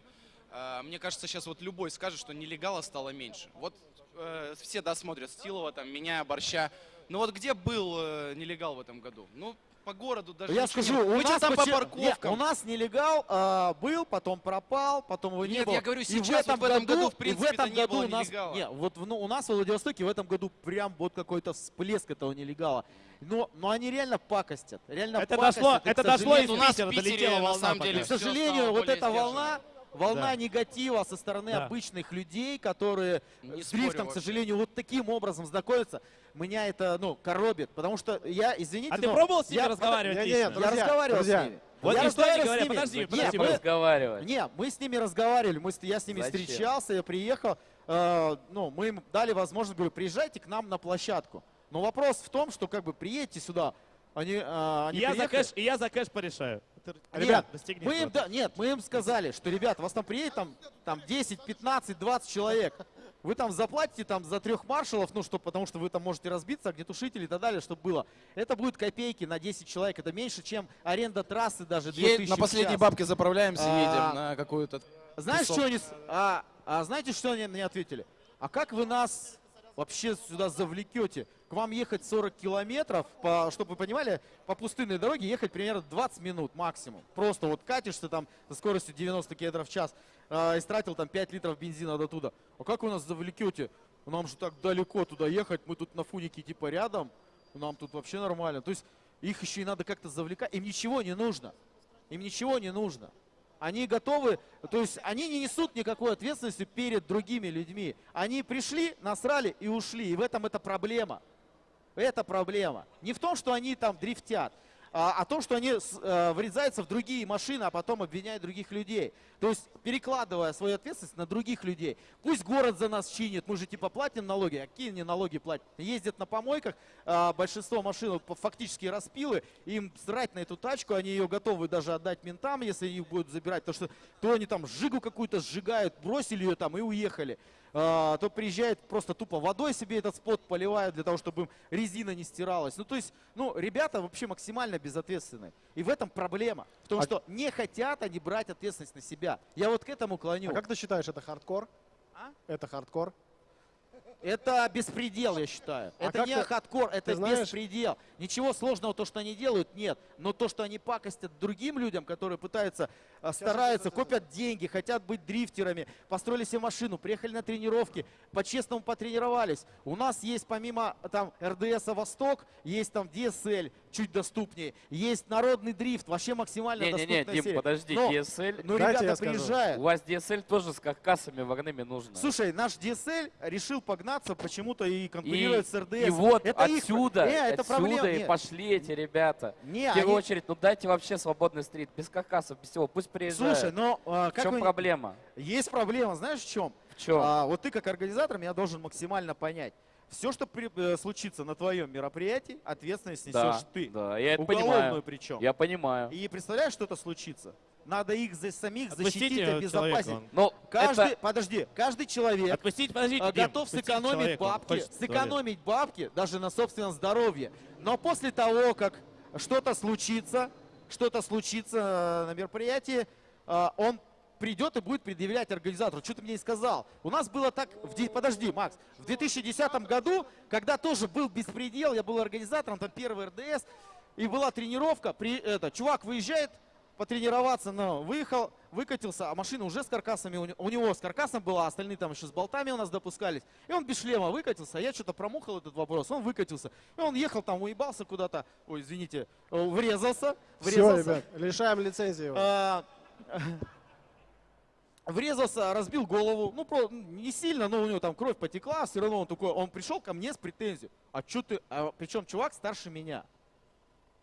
мне кажется, сейчас вот любой скажет, что нелегала стало меньше. Вот э, все, да, смотрят Стилова, там, меня, Борща. Ну вот где был э, нелегал в этом году? Ну, по городу даже Я скажу, нет. у Мы нас, что-то по парковкам. Не, у нас нелегал а, был, потом пропал, потом его не Нет, было. я говорю, И сейчас вот в этом году, в принципе, в этом это не году было у нас, нелегала. не, вот в- ну, у нас в Владивостоке в этом году прям вот какой-то всплеск этого нелегала. Но, но они реально пакостят, реально Это пакостят, дошло- и, это дошло из у нас в Питера, Питере, долетела на волна самом деле, к сожалению, вот эта волна, волна Да. негатива со стороны Да. обычных людей, которые Не с спорю дрифтом, к сожалению, вот таким образом знакомятся, меня это, ну, коробит, потому что я, извините, А ты пробовал с ними я- разговаривать лично? Я Друзья, разговаривал друзья, с ними. Вот я разговаривал говорит, с ними. подожди, Нет, подожди, мы- не, мы с ними разговаривали, мы, с- я с ними Зачем? встречался, я приехал, э, ну, мы им дали возможность, говорю, приезжайте к нам на площадку. Но вопрос в том, что как бы приедете сюда, они, э, они я за приехали- кэш, и я за кэш порешаю. Ребят, достигни мы им, да, нет, мы им сказали, что, ребят, вас там приедет там, там 10, 15, 20 человек. Вы там заплатите там за трех маршалов, ну что, потому что вы там можете разбиться, огнетушители и так далее, чтобы было. Это будет копейки на 10 человек. Это меньше, чем аренда трассы даже 2000 Е- на последней бабке заправляемся, А, едем на какую-то... Знаешь, что они, а, а знаете, что они мне ответили? А как вы нас вообще сюда завлекете? К вам ехать 40 километров, по, чтобы вы понимали, по пустынной дороге ехать примерно 20 минут максимум. Просто вот катишься там со скоростью 90 километров в час, а, истратил там 5 литров бензина до туда. А как вы нас завлекете? Нам же так далеко туда ехать, мы тут на фунике типа рядом, нам тут вообще нормально. То есть их еще и надо как-то завлекать, им ничего не нужно. Им ничего не нужно. Они готовы, то есть они не несут никакой ответственности перед другими людьми. Они пришли, насрали и ушли. И в этом это проблема. Это проблема. Не в том, что они там дрифтят, а о том, что они э, врезаются в другие машины, а потом обвиняют других людей. То есть перекладывая свою ответственность на других людей. Пусть город за нас чинит, мы же типа платим налоги, а какие они налоги платят? Ездят на помойках, а, большинство машин фактически распилы, им срать на эту тачку, они ее готовы даже отдать ментам, если их будут забирать, потому что то они там жигу какую-то сжигают, бросили ее там и уехали. А, то приезжает просто тупо водой себе этот спот поливают для того, чтобы им резина не стиралась. Ну, то есть, ну, ребята вообще максимально безответственны. И в этом проблема. В том, А- что не хотят они брать ответственность на себя. Я вот к этому клоню. А как ты считаешь, это хардкор? А? Это хардкор? Это беспредел, я считаю. А это не ты- хардкор, это знаешь- беспредел. Ничего сложного то, что они делают, нет. Но то, что они пакостят другим людям, которые пытаются, а, стараются, копят деньги, хотят быть дрифтерами, построили себе машину, приехали на тренировки, по-честному потренировались. У нас есть помимо там РДС Восток, есть там DSL, чуть доступнее, есть народный дрифт, вообще максимально Не-не-не, доступная Дим, серия. подожди, Но- DSL. Ну, ребята приезжают. У вас DSL тоже с каркасами вагонами нужно. Слушай, наш DSL решил погнаться почему-то и конкурирует с РДС. и вот это их- отсюда, Не, это отсюда проблема. и не, пошли эти ребята. не, В первую они- очередь, ну дайте вообще свободный стрит, без каркасов, без всего, пусть приезжают. Слушай, но а, в как чем вы- проблема? Есть проблема, знаешь в чем? В чем? А, вот ты как организатор меня должен максимально понять. Все, что при- э, случится на твоем мероприятии, ответственность несешь Да, ты. да, я это Уголовную понимаю. причем. Я понимаю. И представляешь, что это случится? Надо их за самих Отпустите защитить, человека, обезопасить. Ну, Каждый, это... подожди, каждый человек Отпустите, подождите, а, Дим, готов сэкономить бабки, сэкономить бабки даже на собственном здоровье. Но после того, как что-то случится, что-то случится э, на мероприятии, э, он придет и будет предъявлять организатору. Что ты мне не сказал? У нас было так... В, подожди, Макс. В 2010 году, когда тоже был беспредел, я был организатором, там первый РДС, и была тренировка, при, это, чувак выезжает потренироваться, но выехал, выкатился, а машина уже с каркасами, у, не- у него с каркасом была, а остальные там еще с болтами у нас допускались. И он без шлема выкатился, а я что-то промухал этот вопрос, он выкатился. И он ехал там, уебался куда-то, ой, извините, э, врезался, Все, врезался. ребят, лишаем лицензии. его. А, врезался, разбил голову, ну, про, не сильно, но у него там кровь потекла, все равно он такой, он пришел ко мне с претензией, а что ты, а, причем чувак старше меня,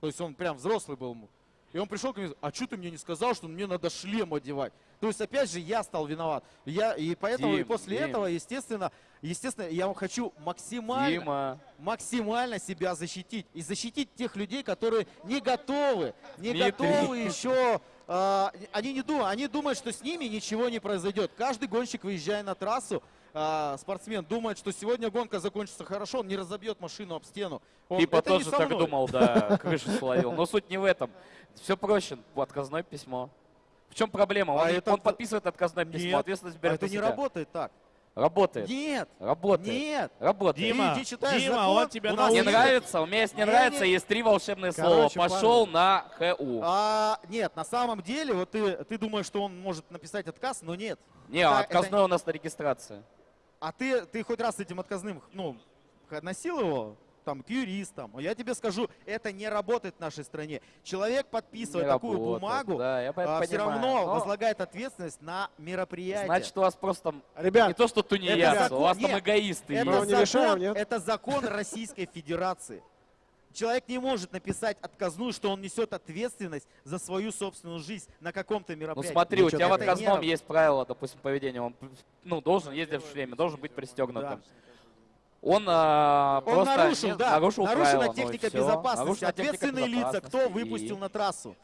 то есть он прям взрослый был, и он пришел ко мне, а что ты мне не сказал, что мне надо шлем одевать? То есть опять же я стал виноват, я и поэтому и Дим, после Дим. этого, естественно, естественно, я хочу максимально Дима, максимально себя защитить. И защитить тех людей, которые не готовы, не Дмитрий. готовы еще. А, они не думают, они думают, что с ними ничего не произойдет. Каждый гонщик, выезжая на трассу, а, спортсмен думает, что сегодня гонка закончится хорошо, он не разобьет машину об стену. Он- типа это тоже так мной. думал, да, [laughs] крышу словил. Но суть не в этом. Все проще, отказное письмо. В чем проблема? Он, А это- он подписывает отказное письмо, Нет, ответственность А берет это на не работает так. Работает. Нет, Работает. нет. Работает. Дима, Ты иди читаешь Дима, закон, он тебя Не научит. есть- нравится? У меня есть не Не, нравится, не. есть три волшебные Короче, слова. Пошел на ХУ. А, нет, на самом деле, вот ты, ты думаешь, что он может написать отказ, но нет. Не, это- отказной у нас на регистрации. А ты, ты хоть раз с этим отказным, ну, носил его? Там, к юристам. Я тебе скажу, это не работает в нашей стране. Человек подписывает Не такую работает, бумагу, Да, я это все понимаю. равно Но, возлагает ответственность на мероприятие. Значит, у вас просто не Ребят, то, что тунеядцы, закон- у вас там нет, эгоисты это, есть. не закон, нет? это закон Российской Федерации. Человек не может написать отказную, что он несет ответственность за свою собственную жизнь на каком-то Ну мероприятии. смотри, у Ничего тебя в не отказном есть правило, допустим, поведения. Он ну, должен ездить в шлеме, должен быть пристегнутым. Да. Он, а, Он просто нарушил, не- да, нарушил нарушена правила, ну техника безопасности. Нарушена техника Ответственные лица, кто безопасности, выпустил и- на трассу?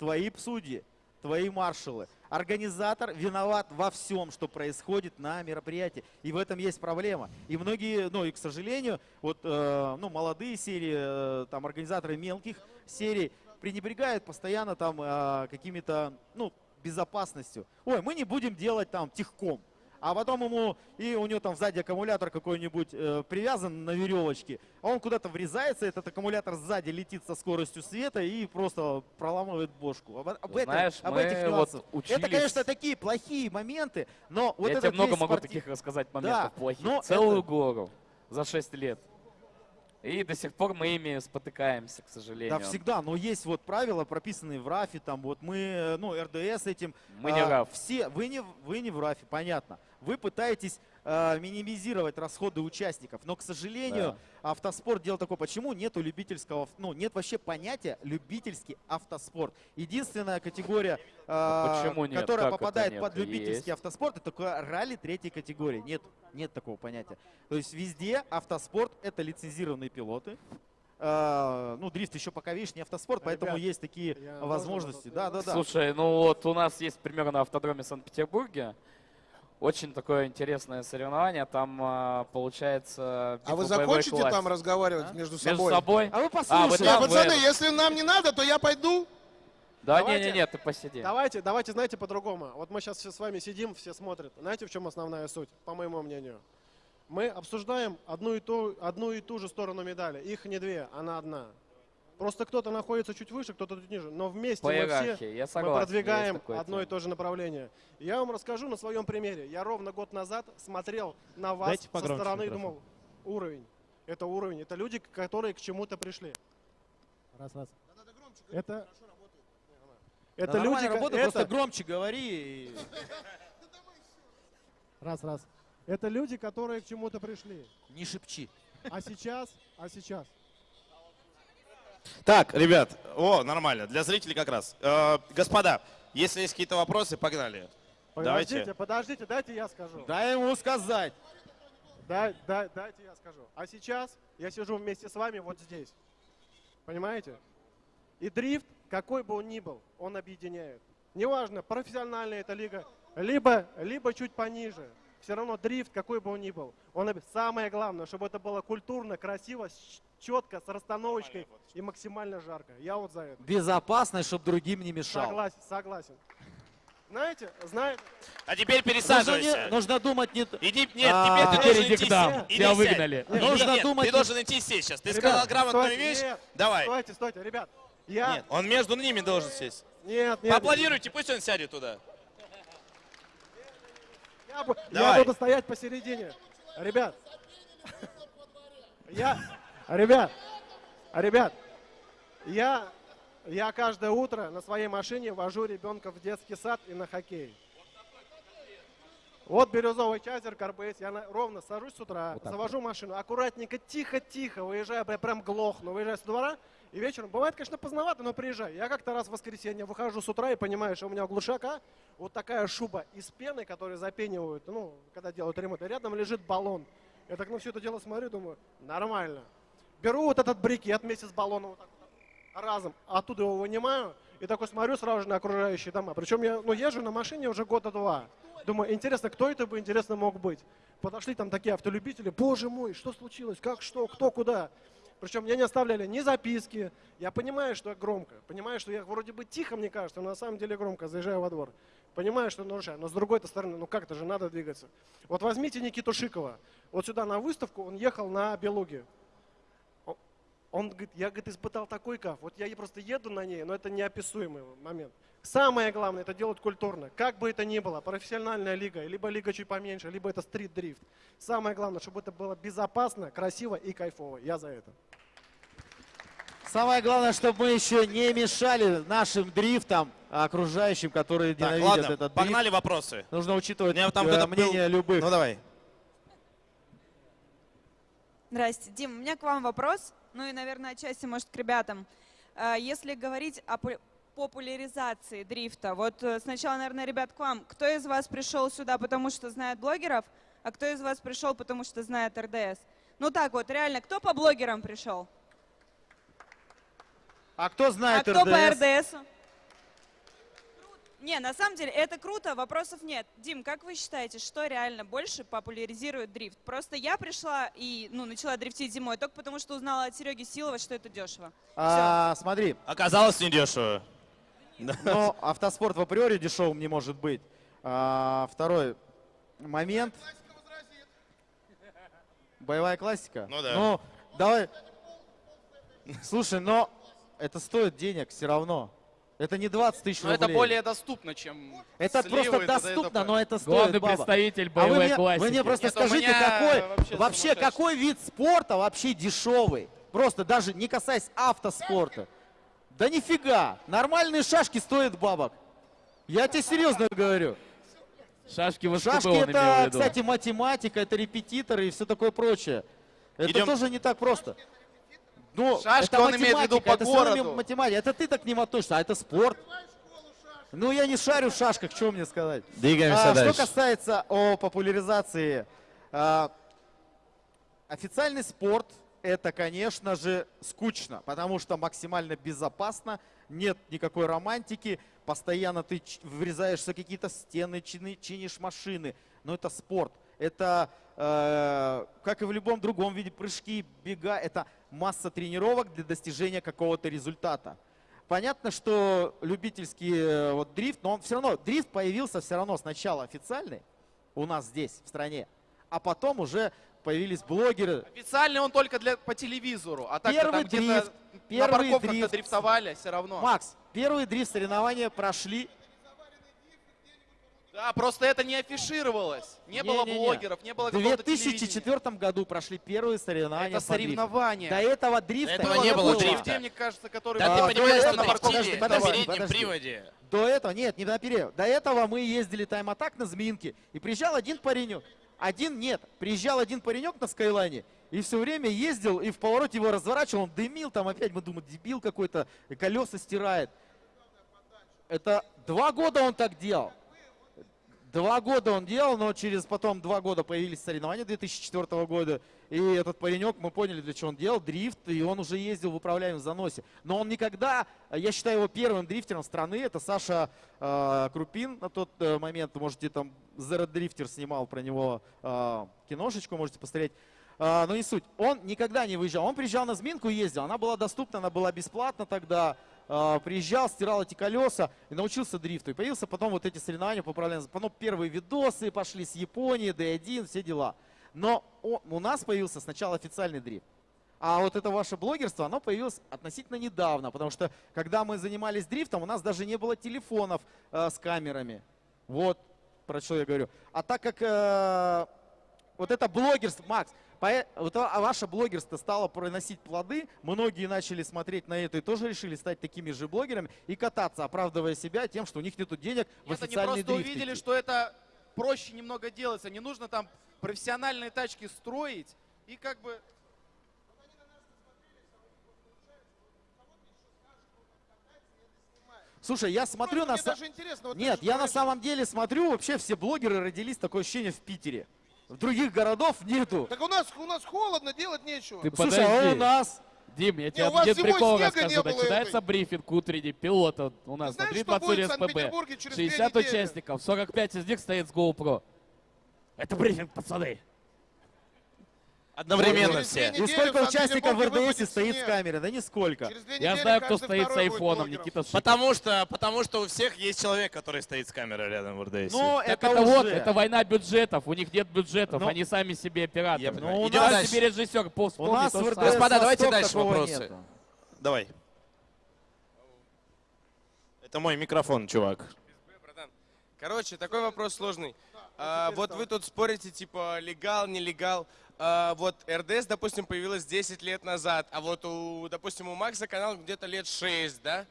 Твои судьи, твои маршалы. Организатор виноват во всем, что происходит на мероприятии. И в этом есть проблема. И многие, ну и к сожалению, вот э, ну, молодые серии, э, там организаторы мелких серий пренебрегают постоянно там э, какими-то, ну, безопасностью. Ой, мы не будем делать там техком. А потом ему, и у него там сзади аккумулятор какой-нибудь э, привязан на веревочке, а он куда-то врезается, этот аккумулятор сзади летит со скоростью света и просто проламывает бошку. Об, об этом- Знаешь, об этих вот нюансах. учились... Это, конечно, такие плохие моменты, но вот Я тебе много могу спорти- таких рассказать моментов Да, плохих. Целую это- гору за 6 лет. И до сих пор мы ими спотыкаемся, к сожалению. Да, всегда, но есть вот правила, прописанные в РАФе, там вот мы, э, ну, РДС этим. Мы не а, РАФ. Все, вы не, вы не в РАФе, понятно. Вы пытаетесь а, минимизировать расходы участников, но, к сожалению, автоспорт делал такое. Почему нету любительского, ну, нет вообще понятия любительский автоспорт. Единственная категория, а, почему нет? которая Как попадает под любительский Есть. автоспорт, это такое ралли третьей категории. Нет, нет такого понятия. То есть везде автоспорт это лицензированные пилоты. А, ну, дрифт еще пока, видишь, не автоспорт, поэтому Ребят, есть такие должен возможности. Да, да, да. Слушай, ну вот у нас есть пример на автодроме Санкт-Петербурге. Очень такое интересное соревнование. Там а, получается... А вы битва боевой закончите класс. там разговаривать А? между Между собой? собой? А вы А, вы послушайте. Не, там, пацаны, вы- если нам не надо, то я пойду. Да, Давайте- не-не-не, ты посиди. Давайте, давайте, знаете, по-другому. Вот мы сейчас все с вами сидим, все смотрят. Знаете, в чем основная суть, по моему мнению? Мы обсуждаем одну и ту, одну и ту же сторону медали. Их не две, она одна. Просто кто-то находится чуть выше, кто-то чуть ниже. Но вместе По мы все я мы согласен. продвигаем есть такое одно и то же направление. Я вам расскажу на своем примере. Я ровно год назад смотрел на вас Дайте со стороны и думал, уровень. Это уровень. Это люди, которые к чему-то пришли. Раз, раз. Это, это Да люди, работает, это- просто громче говори. и- [laughs] Раз, раз. Это люди, которые к чему-то пришли. Не шепчи. А сейчас, а сейчас. Так, ребят, о, нормально, для зрителей как раз. Э, господа, если есть какие-то вопросы, погнали. Подождите, Давайте. подождите, дайте я скажу. Дай ему сказать. дай, дай, дайте я скажу. А сейчас я сижу вместе с вами вот здесь. Понимаете? И дрифт, какой бы он ни был, он объединяет. Неважно, профессиональная это лига, либо, либо чуть пониже. Все равно дрифт, какой бы он ни был, он самое главное, чтобы это было культурно, красиво, с- четко, с расстановочкой и максимально жарко. Я вот за это. Безопасность, чтобы другим не мешал. Согласен, согласен. Знаете, знаете, А теперь Нужно, пересаживайся. не- нужно думать не... Иди, нет, А, теперь ты должен иди идти к нам. сесть. Иди Тебя выгнали. Нет, Нужно нет, думать Ты должен идти сесть сейчас. Ты Ребят, сказал грамотную стойте, вещь. нет, Давай. стойте, стойте, ребят. Я... Нет, он между ними должен сесть. Нет, нет. Поаплодируйте, пусть он сядет туда. Я, бу- я Давай. буду стоять посередине. Ребят. [laughs] Я, ребят, ребят, я, я каждое утро на своей машине вожу ребенка в детский сад и на хоккей. Вот бирюзовый чайзер, карбейс. Я на- ровно сажусь с утра, завожу машину, аккуратненько, тихо-тихо, выезжаю, я прям глохну, выезжаю с двора, и вечером, бывает, конечно, поздновато, но приезжаю. Я как-то раз в воскресенье выхожу с утра и понимаю, что у меня у глушака вот такая шуба из пены, которую запенивают, ну, когда делают ремонт, и рядом лежит баллон. Я так на все это дело смотрю, думаю, нормально. Беру вот этот брикет вместе с баллоном вот так вот разом, оттуда его вынимаю, и такой смотрю сразу же на окружающие дома. Причем я ну, езжу на машине уже года два. Думаю, интересно, кто это бы, интересно, мог быть. Подошли там такие автолюбители, боже мой, что случилось, как, что, кто, куда. Причем мне не оставляли ни записки. Я понимаю, что я громко. Понимаю, что я вроде бы тихо, мне кажется, но на самом деле громко, заезжаю во двор. Понимаю, что нарушаю. Но с другой стороны, ну как-то же надо двигаться. Вот возьмите Никиту Шикова. Вот сюда на выставку он ехал на Белуге. Он говорит, я говорит, испытал такой кайф. Вот я просто еду на ней, но это неописуемый момент. Самое главное, это делать культурно. Как бы это ни было, профессиональная лига, либо лига чуть поменьше, либо это стрит-дрифт. Самое главное, чтобы это было безопасно, красиво и кайфово. Я за это. Самое главное, чтобы мы еще не мешали нашим дрифтам, окружающим, которые Так, ненавидят ладно, этот дрифт. погнали вопросы. Нужно учитывать меня там э, кто-то был- мнение любых. Ну давай. Здрасте. Дим, у меня к вам вопрос, ну и, наверное, отчасти, может, к ребятам. А, Если говорить о пу- популяризации дрифта, вот э, сначала, наверное, ребят, к вам. Кто из вас пришел сюда, потому что знает блогеров, а кто из вас пришел, потому что знает РДС? Ну так вот, реально, кто по блогерам пришел? А кто А знает кто по РДС? РДСу? Не, на самом деле это круто, вопросов нет. Дим, как вы считаете, что реально больше популяризирует дрифт? Просто я пришла и ну, начала дрифтить зимой только потому, что узнала от Сереги Силова, что это дешево. А, смотри, Оказалось недешево. но автоспорт в априори дешевым не может быть. А, второй момент. Боевая классика? Ну да. Ну, давай. Слушай, но это стоит денег все равно. Это не 20 тысяч Но рублей. это более доступно, чем Это сливы просто доступно, но это стоит Главный бабок. представитель А вы боевой мне, классики. вы мне просто Нет, скажите, какой вообще вообще какой вид спорта вообще дешевый? Просто даже не касаясь автоспорта. Да нифига, нормальные шашки стоят бабок. Я тебе серьезно говорю. Шашки в Шашки это, кстати, математика, это репетиторы и все такое прочее. Это Идем. тоже не так просто. Ну, Шашки это он имеет в виду математика, по это городу. математика. Это ты так к ним относишься, а это спорт. Ну, я не шарю в шашках, что мне сказать. Двигаемся А, дальше. Что касается о популяризации, а, официальный спорт это, конечно же, скучно, потому что максимально безопасно, нет никакой романтики, постоянно ты врезаешься в какие-то стены, чини- чинишь машины, но это спорт. Это, э, как и в любом другом виде, прыжки, бега, это масса тренировок для достижения какого-то результата. Понятно, что любительский э, вот дрифт, но он все равно, дрифт появился все равно сначала официальный у нас здесь, в стране, а потом уже появились блогеры. Официально он только для, по телевизору, а так Первый там где-то дрифт, на парковках дрифт. дрифтовали, все равно. Макс, первые дрифт соревнования прошли. Да, просто это не афишировалось. Не, было Не-не-не. блогеров, не было В какого-то телевидения. 2004 году прошли первые соревнования Это соревнования. До этого дрифта До этого не было дрифта. людей, мне кажется, которые... Да А, ты до понимаешь, этого- что на подожди, дрифте на переднем подожди. приводе. До этого, нет, не на перерыв. До этого мы ездили тайм-атак на Змеинке, и приезжал один паренек. Один нет. Приезжал один паренек на Скайлайне, и все время ездил, и в повороте его разворачивал, он дымил, там опять, мы думаем, дебил какой-то, колеса стирает. Это два года он так делал. Два года он делал, но через потом два года появились соревнования 2004 года. И этот паренек, мы поняли, для чего он делал, дрифт, и он уже ездил в управляемом заносе. Но он никогда, я считаю его первым дрифтером страны, это Саша э, Крупин на тот э, момент, можете там, Zero Drifter снимал про него э, киношечку, можете посмотреть. А, но не суть. Он никогда не выезжал. Он приезжал на Зминку и ездил. Она была доступна, она была бесплатна тогда. А, приезжал, стирал эти колеса и научился дрифту. И появился потом вот эти соревнования по управлению. Потом первые видосы пошли с Японии, D1, все дела. Но у нас появился сначала официальный дрифт. А вот это ваше блогерство, оно появилось относительно недавно, потому что когда мы занимались дрифтом, у нас даже не было телефонов э, с камерами. Вот про что я говорю. А так как э, вот это блогерство, Макс, вот а- а ваше блогерство стало приносить плоды, многие начали смотреть на это и тоже решили стать такими же блогерами и кататься, оправдывая себя тем, что у них нет денег в Это не официальный просто дрифт увидели, идти. что это проще немного делается. Не нужно там профессиональные тачки строить и как бы... Слушай, я смотрю на... Мне са- даже интересно. вот Нет, я на самом деле смотрю, вообще все блогеры родились, такое ощущение, в Питере. В других городов нету. Так у нас, у нас холодно, делать нечего. Ты Слушай, а у подожди. нас... Дим, я тебе один прикол расскажу. Начинается этой. брифинг утренний пилота у нас знаешь, на что будет в СПБ. Санкт-Петербурге через две 60 недели? участников, 45 из них стоит с GoPro. Это брифинг, пацаны. Одновременно все. И сколько участников в РДС стоит в снег. камере? Да нисколько. Я знаю, кто стоит с айфоном. Никита. Потому что, потому что у всех есть человек, который стоит с камерой рядом в РДС. Ну, Так это, это, вот, это война бюджетов. У них нет бюджетов, Ну, они сами себе операторы. Ну, у Идем нас себе режиссер, У нас в РДС. Господа, давайте дальше вопросы. нету. Давай. Это мой микрофон, чувак. Короче, такой вопрос сложный. А, вот вы тут спорите, типа, легал, нелегал. А, вот РДС, допустим, появилась 10 лет назад, а вот у, допустим, у Макса канал где-то лет 6, да?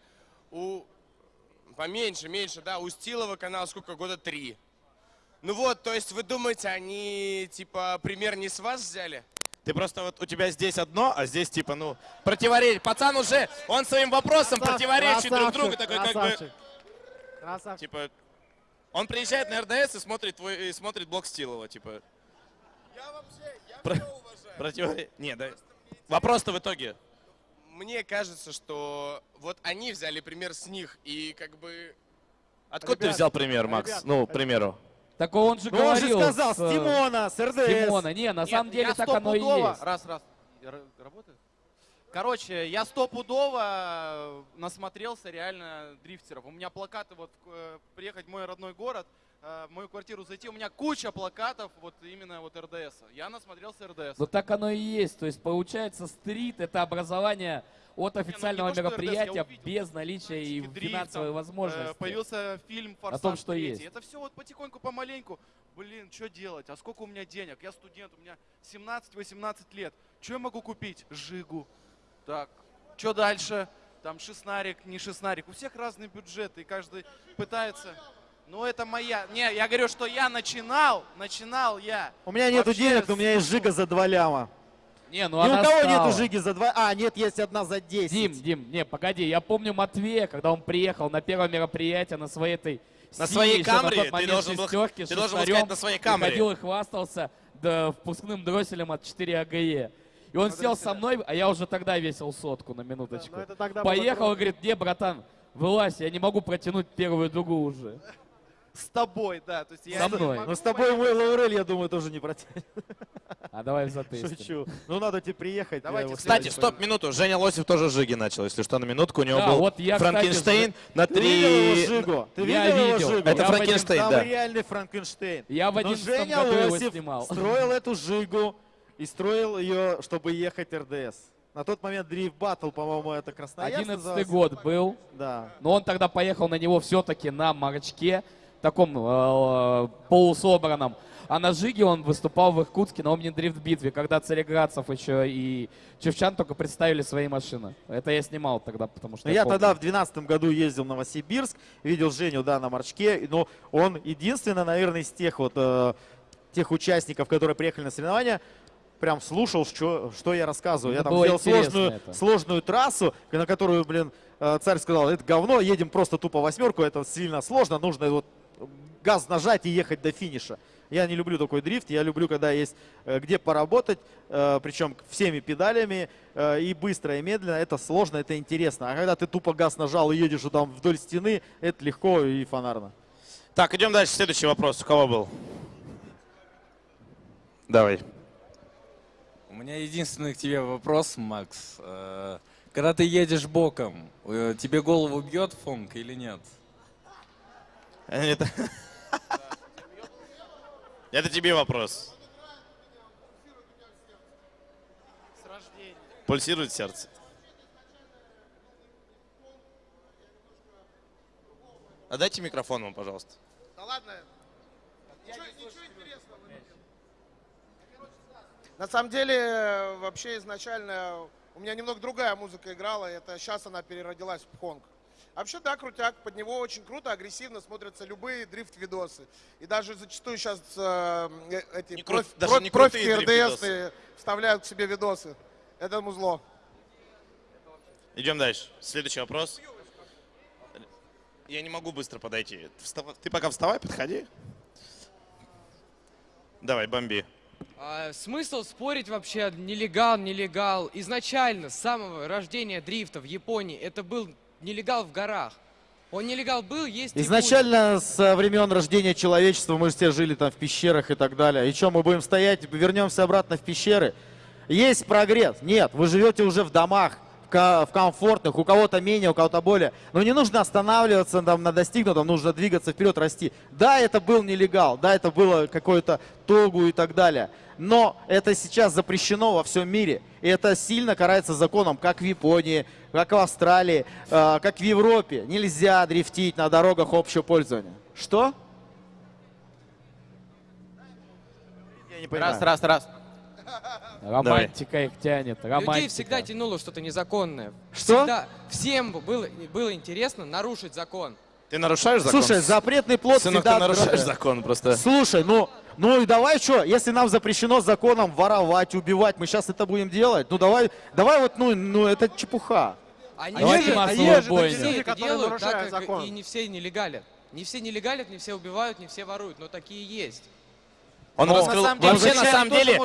У... Поменьше, меньше, да? У Стилова канал сколько? Года 3. Ну вот, то есть вы думаете, они, типа, пример не с вас взяли? Ты просто вот у тебя здесь одно, а здесь типа, ну, противоречит. Пацан уже, он своим вопросом противоречит друг другу. Такой как бы, красавчик. Типа, он приезжает на РДС и смотрит твой, и смотрит блог Стилова, типа. Я вообще, Про- всё уважаю. Противоречит. Не, да. Вопрос-то в итоге. Мне кажется, что вот они взяли пример с них, и как бы Откуда ты Ребят, взял пример, Макс? ребят, Ну, к примеру. Так он же Ну, он же говорил. сказал, с, с э, Тимона, с с РДС. Тимона. Не, на Нет, самом деле так оно и есть. Раз, раз. Работает? Короче, я стопудово насмотрелся реально дрифтеров. У меня плакаты, вот э, приехать в мой родной город, э, в мою квартиру зайти, у меня куча плакатов вот именно вот РДС. Я насмотрелся РДС. Ну так оно и есть. То есть получается стрит это образование от официального то, что РДС, я мероприятия увидел, без наличия и там, финансовой э, возможности. Появился фильм «Форсаж том, что 3». есть. Это все вот потихоньку, помаленьку. Блин, что делать? А сколько у меня денег? Я студент, у меня 17-18 лет. Что я могу купить? Жигу. Так, что дальше? Там шестнарик, не шестнарик. У всех разные бюджеты, и каждый пытается... Ну, это моя... Не, я говорю, что я начинал, начинал я. У меня нету Вообще денег, но у меня есть жига за 2 ляма. Не, ну Ни у она кого стала. нету жиги за 2... А, нет, есть одна за 10. Дим, Дим, не, погоди, я помню Матвея, когда он приехал на первое мероприятие на своей этой На синей своей еще на ты должен был- ты должен был сказать на своей Камри. Приходил и хвастался да, впускным дросселем от 4 АГЕ. И он сел со мной, а я уже тогда весил сотку на минуточку. тогда было Поехал и говорит, не, братан, вылазь, я не могу протянуть первую дугу уже. С тобой, да. То есть я Со мной. Но с тобой мой Лаурель, я думаю, тоже не протянет. [laughs] А давай затестим. Шучу. Ну, надо тебе приехать. Давайте я Кстати, Следующий стоп, минуту. Женя Лосев тоже Жиги начал, если что, на минутку. У него Да, был вот я, кстати, Франкенштейн на Ты видел его три... Жигу? Ты Я видел его видел. Жигу? Это Я Франкенштейн, Там да. реальный Франкенштейн. Я в Но 11 Женя году его снимал. строил эту Жигу и строил ее, чтобы ехать РДС. На тот момент Дрифт Баттл, по-моему, это Красноярск 11 назывался. год был. Да. Но он тогда поехал на него все-таки на марочке, таком э, полусобранном. А на Жиге он выступал в Иркутске на Омнидрифт-битве, когда Цареградцев еще и Чевчан только представили свои машины. Это я снимал тогда, потому что я помню. тогда в 2012 году ездил в Новосибирск, видел Женю, да, на Марчке, но он единственный, наверное, из тех вот, э, тех участников, которые приехали на соревнования, прям слушал, что, что я рассказываю. я Ну, там сделал сложную, это. сложную трассу, на которую, блин, э, царь сказал, это говно, едем просто тупо восьмерку, это сильно сложно, нужно вот газ нажать и ехать до финиша. Я не люблю такой дрифт, я люблю, когда есть э, где поработать, э, причем всеми педалями, э, и быстро, и медленно. Это сложно, это интересно. А когда ты тупо газ нажал и едешь там вдоль стены, это легко и фонарно. Так, идем дальше. Следующий вопрос. У кого был? Давай. У меня единственный к тебе вопрос, Макс. Когда ты едешь боком, тебе голову бьет фонк или нет? Это... Это тебе вопрос. Пульсирует сердце. А дайте микрофон ему, пожалуйста. Да ладно. Ничего, ничего интересного. На самом деле, вообще изначально у меня немного другая музыка играла. Это сейчас она переродилась в пхонг. Вообще, да, крутяк. Под него очень круто, агрессивно смотрятся любые дрифт-видосы. И даже зачастую сейчас э, э, эти Не крут- профи, РДС вставляют к себе видосы. Это музло. Идем дальше. Следующий вопрос. Я не могу быстро подойти. Встав- Ты пока вставай, подходи. Давай, бомби. А, смысл спорить вообще нелегал, нелегал. Изначально, с самого рождения дрифта в Японии, это был нелегал в горах. Он нелегал был, есть и будет. Изначально со времен рождения человечества мы все жили там в пещерах и так далее. И что, мы будем стоять, вернемся обратно в пещеры? Есть прогресс? Нет, вы живете уже в домах, в ко- в комфортных, у кого-то менее, у кого-то более. Но не нужно останавливаться там, на достигнутом, нужно двигаться вперед, расти. Да, это был нелегал, да, это было какое-то тогу и так далее. Но это сейчас запрещено во всем мире. И это сильно карается законом, как в Японии, как в Австралии, э, как в Европе. Нельзя дрифтить на дорогах общего пользования. Что? Я не понимаю. Раз, раз, раз. Романтика их тянет, Людей романтика. всегда тянуло что-то незаконное. Что? Всегда, всем было, было интересно нарушить закон. Ты нарушаешь закон? Слушай, запретный плод Сынок, всегда... ты нарушаешь открыт. закон просто. Слушай, ну, ну и давай что, если нам запрещено законом воровать, убивать, мы сейчас это будем делать? Ну давай, давай вот, ну, ну это чепуха. Они Давайте же- они же бойню. все Люди, это которые делают, так закон. и не все нелегалят. Не все нелегалят, не все убивают, не все воруют, но такие есть. Он раскрыл... на самом деле, Вообще, на самом деле...